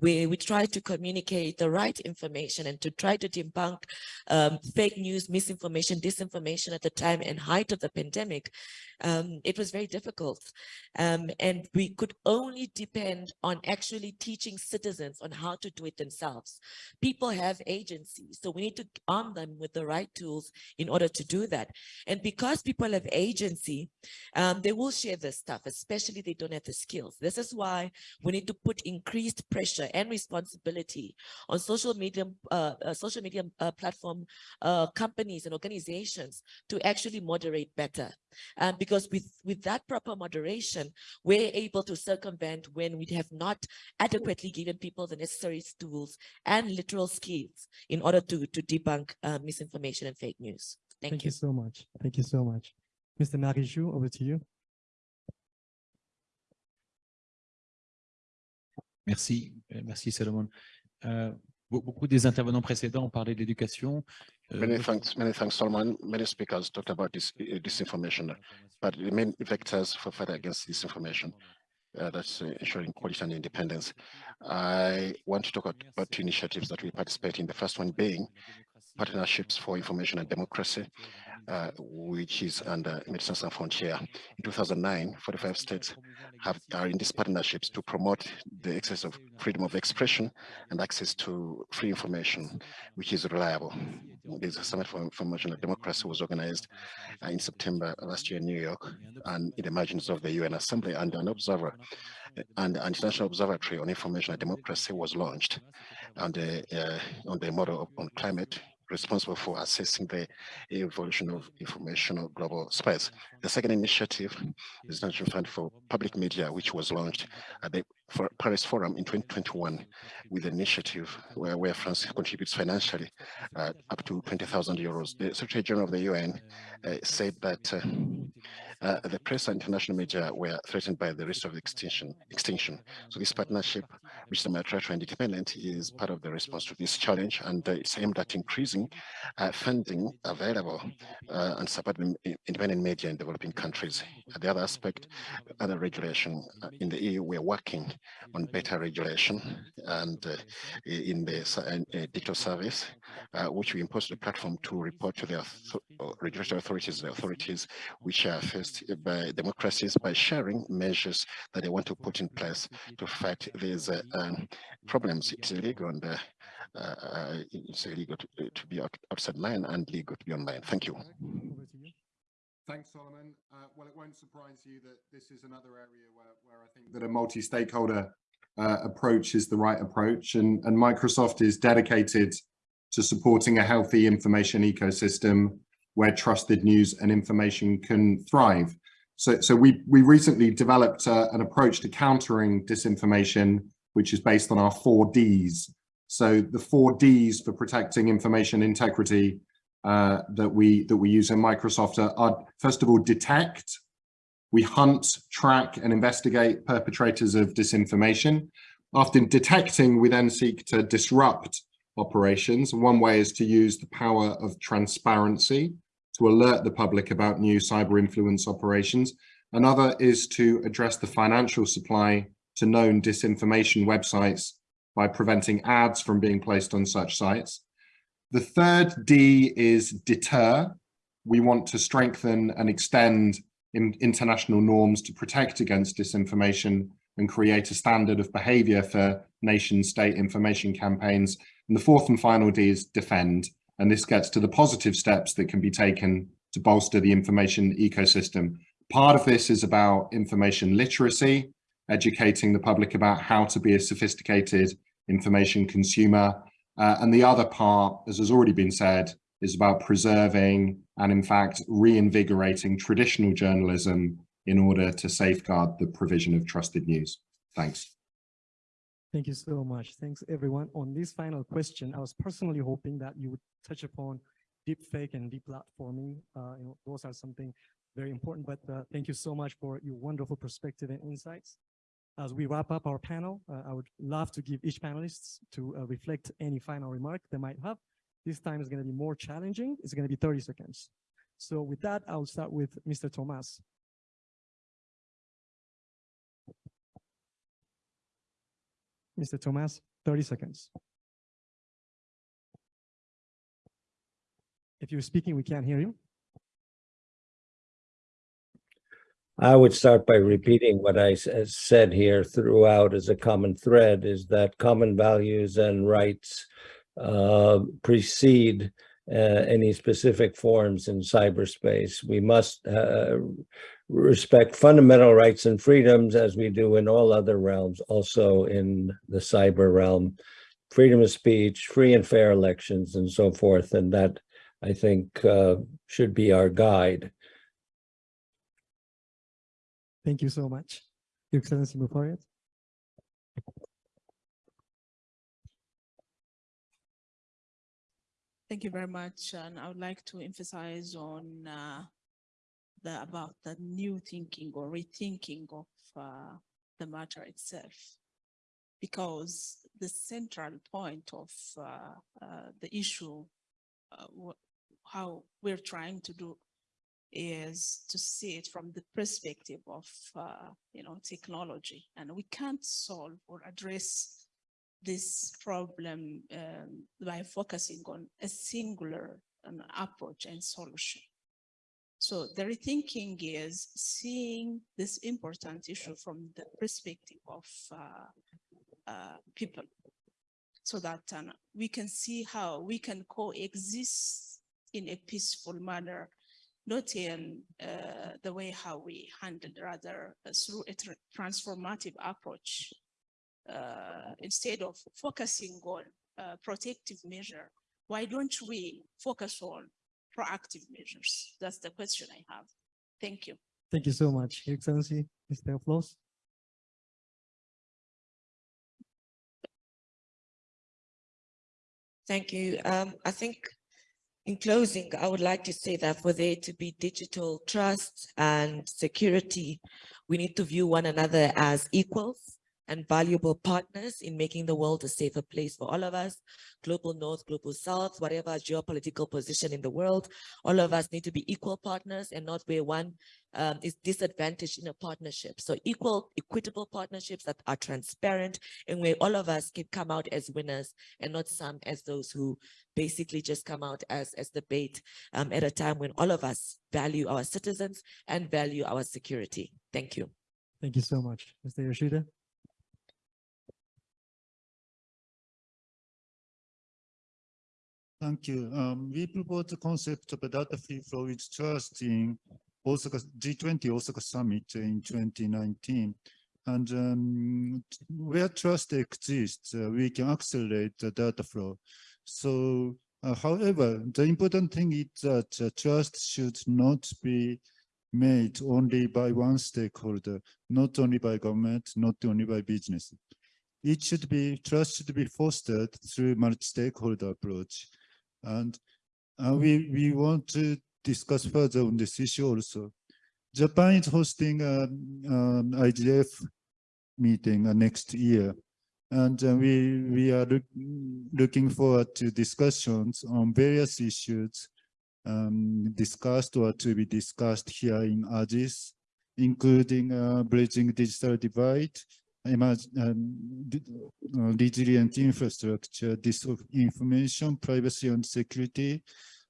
Speaker 15: we, we tried to communicate the right information and to try to debunk um, fake news, misinformation, disinformation at the time and height of the pandemic. Um, it was very difficult. Um, and we could only depend on actually teaching citizens on how to do it themselves. People have agency, so we need to arm them with the right tools in order to do that. And because people have agency, um, they will share this stuff, especially they don't have the skills. This is why we need to put increased pressure and responsibility on social media, uh, uh, social media uh, platform uh, companies and organizations to actually moderate better. Um, because with, with that proper moderation, we're able to circumvent when we have not adequately given people the necessary tools and literal skills in order to, to debunk uh, misinformation and fake news. Thank,
Speaker 1: Thank
Speaker 15: you.
Speaker 1: you so much. Thank you so much. Mr. Marijou, over to you.
Speaker 6: Merci, euh, merci Salomon. Euh, be- beaucoup des intervenants précédents ont parlé de l'éducation. Euh,
Speaker 7: Many thanks, many thanks, Solomon. Many speakers talked about this uh, disinformation, but the main vectors for fight against disinformation, uh, that's uh, ensuring quality and independence. I want to talk about, about two initiatives that we participate in. The first one being partnerships for information and democracy, uh, which is under Médecins Sans Frontières. In 2009, 45 states have are in these partnerships to promote the access of freedom of expression and access to free information, which is reliable. There's a summit for information and democracy was organized uh, in September last year in New York and in the margins of the UN Assembly and an observer and an international observatory on information and democracy was launched on the uh, on the model of, on climate responsible for assessing the evolution of informational global space. The second initiative is the National Fund for Public Media, which was launched at the for Paris Forum in 2021 with an initiative where, where France contributes financially uh, up to 20,000 euros. The Secretary General of the UN uh, said that uh, uh, the press and international media were threatened by the risk of extinction. extinction. So this partnership, which is the Matratra Independent is part of the response to this challenge, and uh, it's aimed at increasing uh, funding available and supporting independent media in developing countries. The other aspect, other regulation in the EU, we're working on better regulation and uh, in the uh, digital service, uh, which we impose the platform to report to the regulatory authorities, the authorities which are faced by democracies by sharing measures that they want to put in place to fight these uh, um, problems. It's illegal and uh, uh, it's illegal to, to, be outside line and legal to be online. Thank you.
Speaker 13: Thanks, Solomon. Uh, well, it won't surprise you that this is another area where, where I think that a multi-stakeholder uh, approach is the right approach. And, and Microsoft is dedicated to supporting a healthy information ecosystem where trusted news and information can thrive. So, so we, we recently developed uh, an approach to countering disinformation, which is based on our four Ds. So the four Ds for protecting information integrity uh, that we that we use in Microsoft are, are, first of all, detect. We hunt, track and investigate perpetrators of disinformation. After detecting, we then seek to disrupt operations. One way is to use the power of transparency to alert the public about new cyber influence operations. Another is to address the financial supply to known disinformation websites by preventing ads from being placed on such sites. The third D is deter. We want to strengthen and extend in international norms to protect against disinformation and create a standard of behavior for nation state information campaigns. And the fourth and final D is defend. And this gets to the positive steps that can be taken to bolster the information ecosystem. Part of this is about information literacy, educating the public about how to be a sophisticated information consumer, uh, and the other part, as has already been said, is about preserving and in fact reinvigorating traditional journalism in order to safeguard the provision of trusted news. Thanks.
Speaker 1: Thank you so much. Thanks everyone. On this final question, I was personally hoping that you would touch upon deep fake and deplatforming. Uh, you know, those are something very important, but uh, thank you so much for your wonderful perspective and insights. As we wrap up our panel, uh, I would love to give each panelist to uh, reflect any final remark they might have. This time is going to be more challenging. It's going to be 30 seconds. So with that, I'll start with Mr. Toomas. Mr. Toomas, 30 seconds. If you're speaking, we can't hear you.
Speaker 18: I would start by repeating what I said here throughout as a common thread is that common values and rights uh, precede uh, any specific forms in cyberspace. We must uh, respect fundamental rights and freedoms as we do in all other realms, also in the cyber realm, freedom of speech, free and fair elections, and so forth. And that, I think, uh, should be our guide.
Speaker 1: Thank you so much. Your Excellency, forward.
Speaker 14: Thank you very much. And I would like to emphasize on uh, the about the new thinking or rethinking of uh, the matter itself. Because the central point of uh, uh the issue, uh, how we're trying to do is to see it from the perspective of, uh, you know, technology. And we can't solve or address this problem um, by focusing on a singular um, approach and solution. So the rethinking is seeing this important issue from the perspective of uh, uh, people so that um, we can see how we can coexist in a peaceful manner not in uh, the way how we handled, rather uh, through a tra transformative approach uh, instead of focusing on uh, protective measure. Why don't we focus on proactive measures? That's the question i have. Thank you.
Speaker 1: Thank you so much your excellency mr Flos.
Speaker 15: thank you. Um, i think In closing, I would like to say that for there to be digital trust and security, we need to view one another as equals and valuable partners in making the world a safer place for all of us, global north, global south, whatever geopolitical position in the world, all of us need to be equal partners and not where one um, is disadvantaged in a partnership. So equal, equitable partnerships that are transparent and where all of us can come out as winners and not some as those who basically just come out as, as the bait um, at a time when all of us value our citizens and value our security. Thank you.
Speaker 1: Thank you so much. Mr. Yoshida?
Speaker 19: Thank you. Um, we propose the concept of a data free flow with trust in Osaka G20 Osaka Summit in 2019. And um, where trust exists, uh, we can accelerate the data flow. So, uh, however, the important thing is that uh, trust should not be made only by one stakeholder, not only by government, not only by business. It should be, trust should be fostered through multi-stakeholder approach. And uh, we, we want to discuss further on this issue also. Japan is hosting an um, IGF meeting uh, next year. And uh, we, we are look, looking forward to discussions on various issues um, discussed or to be discussed here in Addis, including uh, bridging digital divide, resilient infrastructure, disinformation, privacy and security,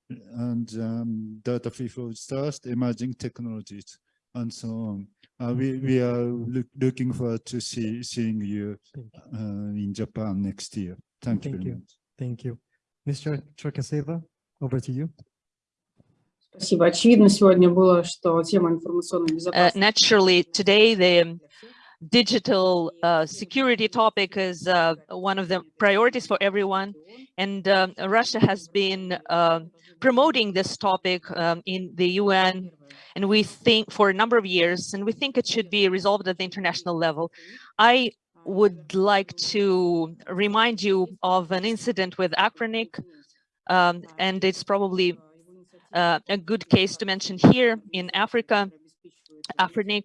Speaker 19: and um, data free flow trust, emerging technologies, and so on. Uh, we, we are look, looking forward to see, seeing you uh, in Japan next year. Thank, you
Speaker 1: Thank
Speaker 19: very
Speaker 1: you.
Speaker 19: much.
Speaker 1: Thank you. Mr. Cherkaseva, over to you.
Speaker 8: Спасибо. Очевидно сегодня было, что тема информационной
Speaker 10: Uh,
Speaker 8: безопасности
Speaker 10: naturally, today the digital uh, security topic is uh, one of the priorities for everyone. And um, Russia has been uh, promoting this topic um, in the UN, and we think for a number of years, and we think it should be resolved at the international level. I would like to remind you of an incident with Afrinic, um, and it's probably uh, a good case to mention here in Africa. Afrinic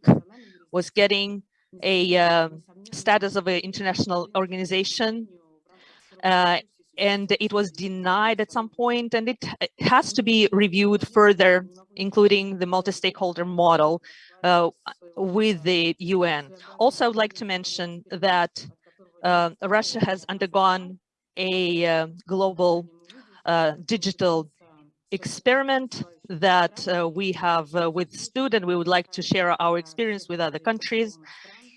Speaker 10: was getting a uh, status of an international organization uh, and it was denied at some point and it, has to be reviewed further including the multi-stakeholder model uh, with the UN. Also, I would like to mention that uh, Russia has undergone a uh, global uh, digital experiment that uh, we have uh, withstood and we would like to share our experience with other countries.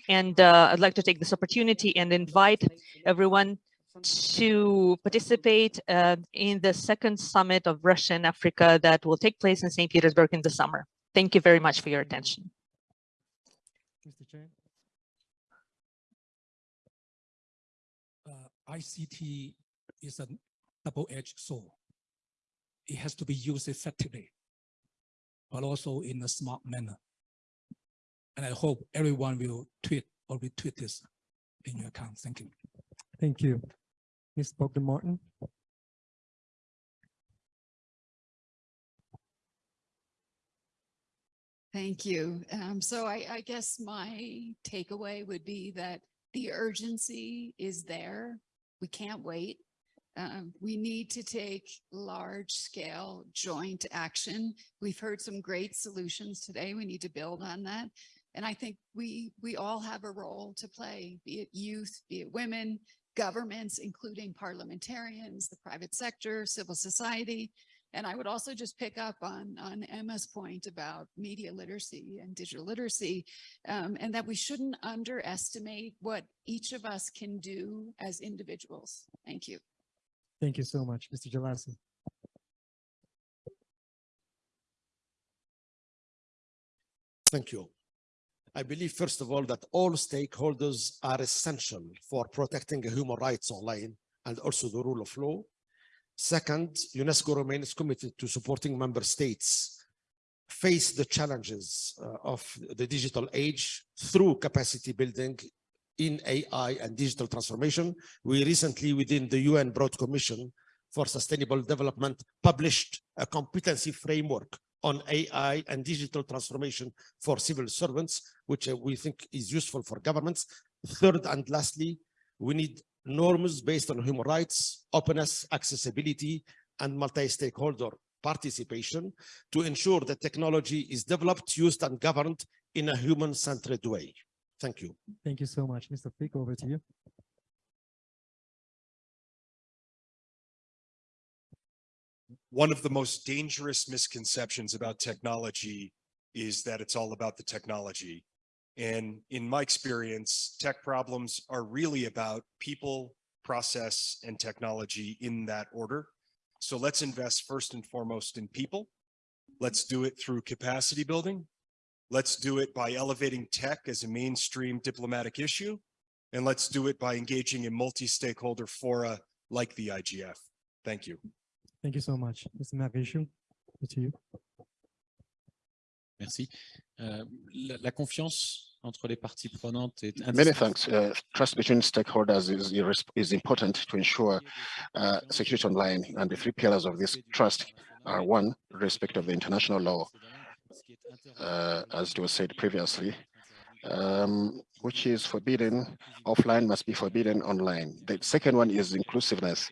Speaker 10: And uh, I'd like to take this opportunity and invite everyone to participate uh, in the second summit of Russia and Africa that will take place in St. Petersburg in the summer. Thank you very much for your attention.
Speaker 1: Mr. Chair.
Speaker 24: uh, ICT is a double-edged sword. It has to be used effectively, but also in a smart manner. And I hope everyone will tweet or retweet this in your account. Thank you.
Speaker 1: Thank you. Ms. Bogdan Martin.
Speaker 21: Thank you. Um, so I, I guess my takeaway would be that the urgency is there. We can't wait. Um, we need to take large scale joint action. We've heard some great solutions today. We need to build on that. And I think we, we all have a role to play, be it youth, be it women, governments, including parliamentarians, the private sector, civil society. And I would also just pick up on, on Emma's point about media literacy and digital literacy, um, and that we shouldn't underestimate what each of us can do as individuals. Thank you.
Speaker 1: Thank you so much, Mr. Jelassi.
Speaker 12: Thank you. I believe, first of all, that all stakeholders are essential for protecting human rights online and also the rule of law. Second, UNESCO remains committed to supporting member states face the challenges uh, of the digital age through capacity building in AI and digital transformation. We recently, within the UN Broad Commission for Sustainable Development published a competency framework on AI and digital transformation for civil servants, which uh, we think is useful for governments. Third and lastly, we need norms based on human rights, openness, accessibility, and multi-stakeholder participation to ensure that technology is developed, used, and governed in a human-centered way. Thank you.
Speaker 1: Thank you so much. Mr. Fick, over to you.
Speaker 4: One of the most dangerous misconceptions about technology is that it's all about the technology. And in my experience, tech problems are really about people, process, and technology in that order. So let's invest first and foremost in people. Let's do it through capacity building. Let's do it by elevating tech as a mainstream diplomatic issue. And let's do it by engaging in multi-stakeholder fora like the IGF. Thank you.
Speaker 1: Thank you so much. Mr. Maréchaux, over to you.
Speaker 6: Merci. Euh, la, la confiance entre les parties prenantes est
Speaker 7: Many thanks. Uh, trust between stakeholders is, is important to ensure uh, security online. And the three pillars of this trust are one, respect of the international law, uh, as it was said previously, um, which is forbidden offline must be forbidden online. The second one is inclusiveness.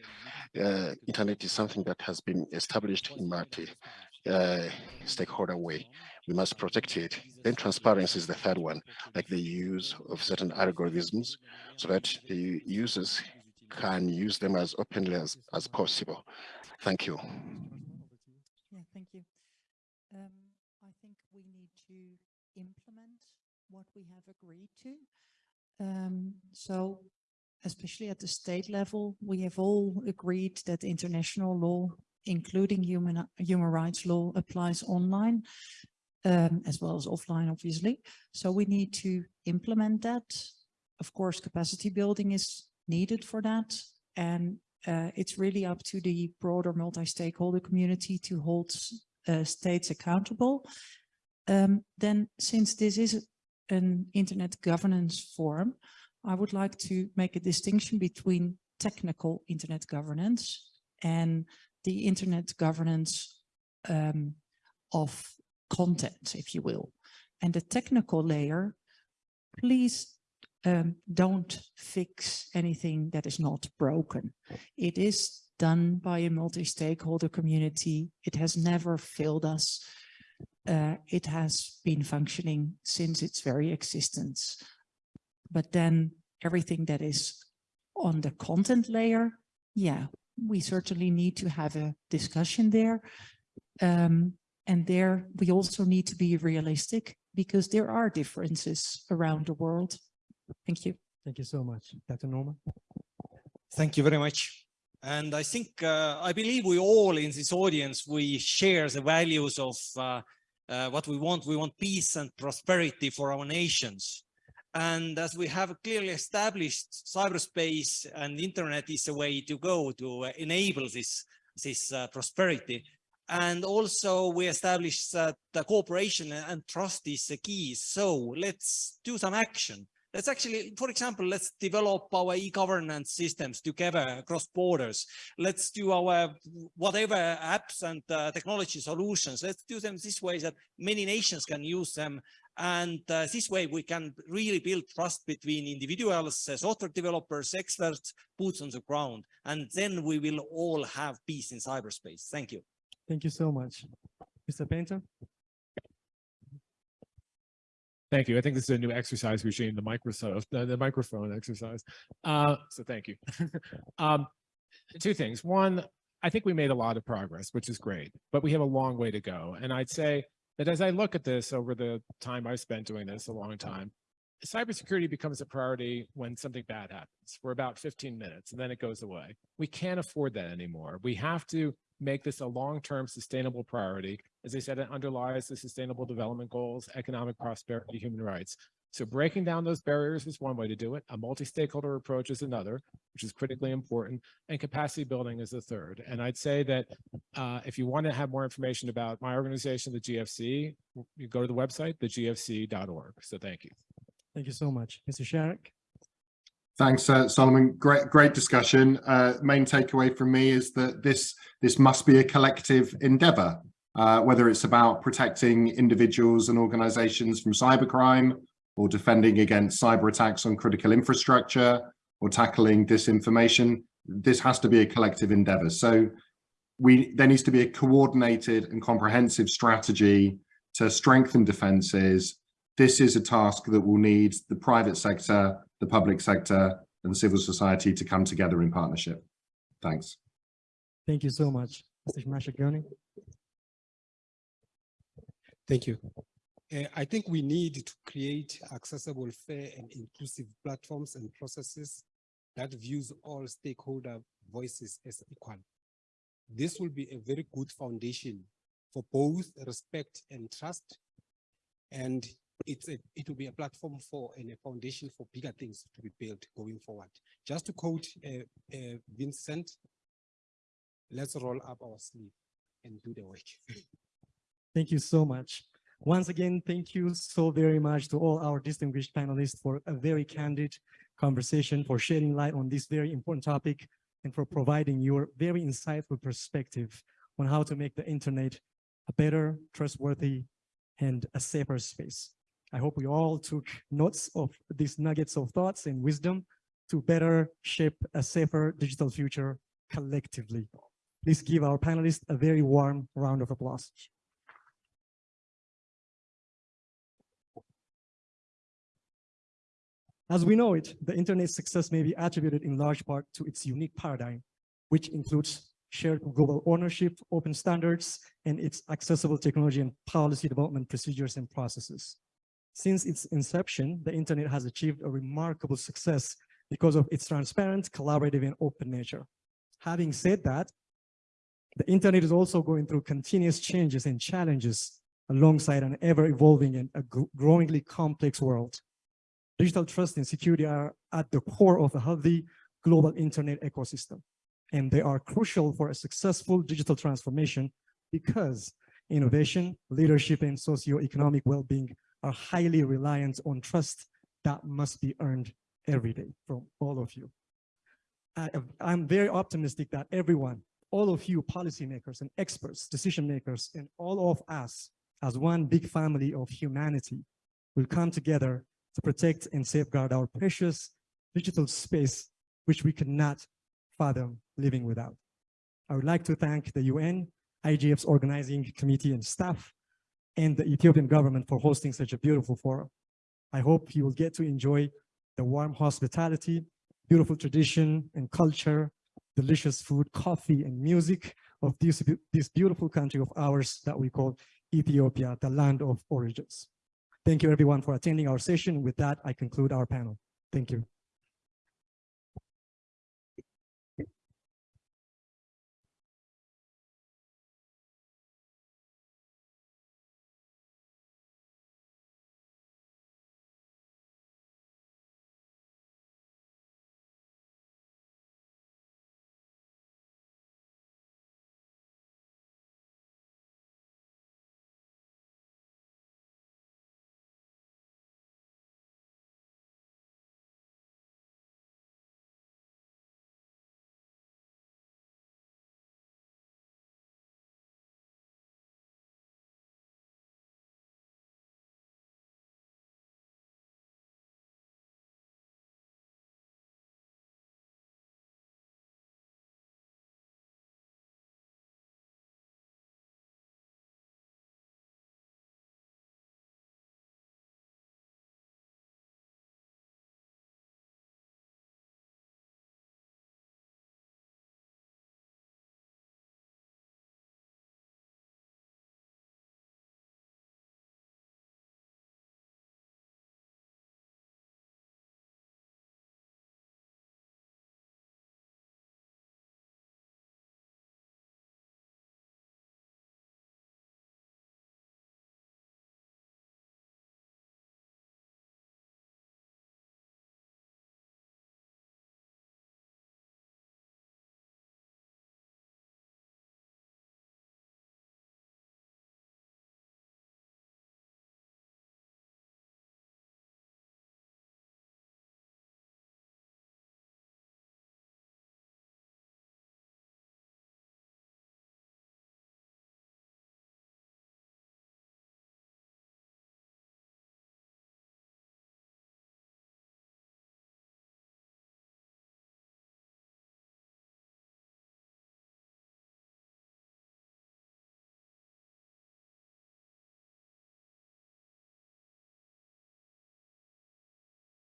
Speaker 7: Uh, internet is something that has been established in multi uh, stakeholder way. We must protect it. Then transparency is the third one, like the use of certain algorithms so that the users can use them as openly as, as possible. Thank you.
Speaker 3: Yeah, thank you. Um, I think we need to implement what we have agreed to. Um, so especially at the state level, we have all agreed that international law, including human, human rights law, applies online um, as well as offline, obviously. So we need to implement that. Of course, capacity building is needed for that. And uh, it's really up to the broader multi-stakeholder community to hold uh, states accountable. Um, then since this is an internet governance forum, I would like to make a distinction between technical internet governance and the internet governance um, of content, if you will. And the technical layer, please um, don't fix anything that is not broken. It is done by a multi-stakeholder community. It has never failed us. Uh, it has been functioning since its very existence. But then everything that is on the content layer, yeah, we certainly need to have a discussion there. Um, and there we also need to be realistic because there are differences around the world. Thank you.
Speaker 1: Thank you so much. Dr. Noorma.
Speaker 22: Thank you very much. And I think, uh, I believe we all in this audience, we share the values of uh, uh, what we want. We want peace and prosperity for our nations. And as we have clearly established, cyberspace and internet is a way to go to enable this, this uh, prosperity. And also we established that the cooperation and trust is the key. So let's do some action. Let's actually, for example, let's develop our e-governance systems together across borders. Let's do our whatever apps and uh, technology solutions. Let's do them this way that many nations can use them. And uh, this way we can really build trust between individuals, uh, software developers, experts, boots on the ground. And then we will all have peace in cyberspace. Thank you.
Speaker 1: Thank you so much. Mr. Painter.
Speaker 5: Thank you. I think this is a new exercise regime, the Microsoft, the, the microphone exercise. Uh, so thank you. um, two things. One, I think we made a lot of progress, which is great, but we have a long way to go. And I'd say that as I look at this over the time I've spent doing this, a long time, cybersecurity becomes a priority when something bad happens for about 15 minutes and then it goes away. We can't afford that anymore. We have to make this a long-term sustainable priority. As I said, it underlies the sustainable development goals, economic prosperity, human rights. So breaking down those barriers is one way to do it. A multi-stakeholder approach is another, which is critically important, and capacity building is the third. And I'd say that uh, if you want to have more information about my organization, the GFC, you go to the website, thegfc.org. So thank you.
Speaker 1: Thank you so much. Mr. Sharrock.
Speaker 13: Thanks, uh, Solomon. Great, great discussion. Uh, main takeaway from me is that this this must be a collective endeavor, uh, whether it's about protecting individuals and organizations from cybercrime or defending against cyber attacks on critical infrastructure or tackling disinformation. This has to be a collective endeavor. So we there needs to be a coordinated and comprehensive strategy to strengthen defenses. This is a task that will need the private sector, the public sector and civil society to come together in partnership. Thanks.
Speaker 1: Thank you so much. Mr. Mashegoane.
Speaker 17: Thank you. Uh, I think we need to create accessible, fair and inclusive platforms and processes that views all stakeholder voices as equal. This will be a very good foundation for both respect and trust. And it's a, it will be a platform for and a foundation for bigger things to be built going forward. Just to quote uh, uh, Vincent, let's roll up our sleeve and do the work.
Speaker 1: Thank you so much. Once again, thank you so very much to all our distinguished panelists for a very candid conversation, for shedding light on this very important topic, and for providing your very insightful perspective on how to make the internet a better, trustworthy, and a safer space. I hope we all took notes of these nuggets of thoughts and wisdom to better shape a safer digital future collectively. Please give our panelists a very warm round of applause. As we know it, the internet's success may be attributed in large part to its unique paradigm, which includes shared global ownership, open standards, and its accessible technology and policy development procedures and processes. Since its inception, the internet has achieved a remarkable success because of its transparent, collaborative, and open nature. Having said that, the internet is also going through continuous changes and challenges alongside an ever-evolving and a growingly complex world. Digital trust and security are at the core of a healthy global internet ecosystem, and they are crucial for a successful digital transformation because innovation, leadership, and socio-economic well-being are highly reliant on trust that must be earned every day from all of you. I, I'm very optimistic that everyone, all of you policymakers and experts, decision makers, and all of us as one big family of humanity will come together to protect and safeguard our precious digital space, which we cannot fathom living without. I would like to thank the UN, IGF's organizing committee and staff, and the Ethiopian government for hosting such a beautiful forum. I hope you will get to enjoy the warm hospitality, beautiful tradition and culture, delicious food, coffee, and music of this, this beautiful country of ours that we call Ethiopia, the land of origins. Thank you everyone for attending our session. With that, I conclude our panel. Thank you.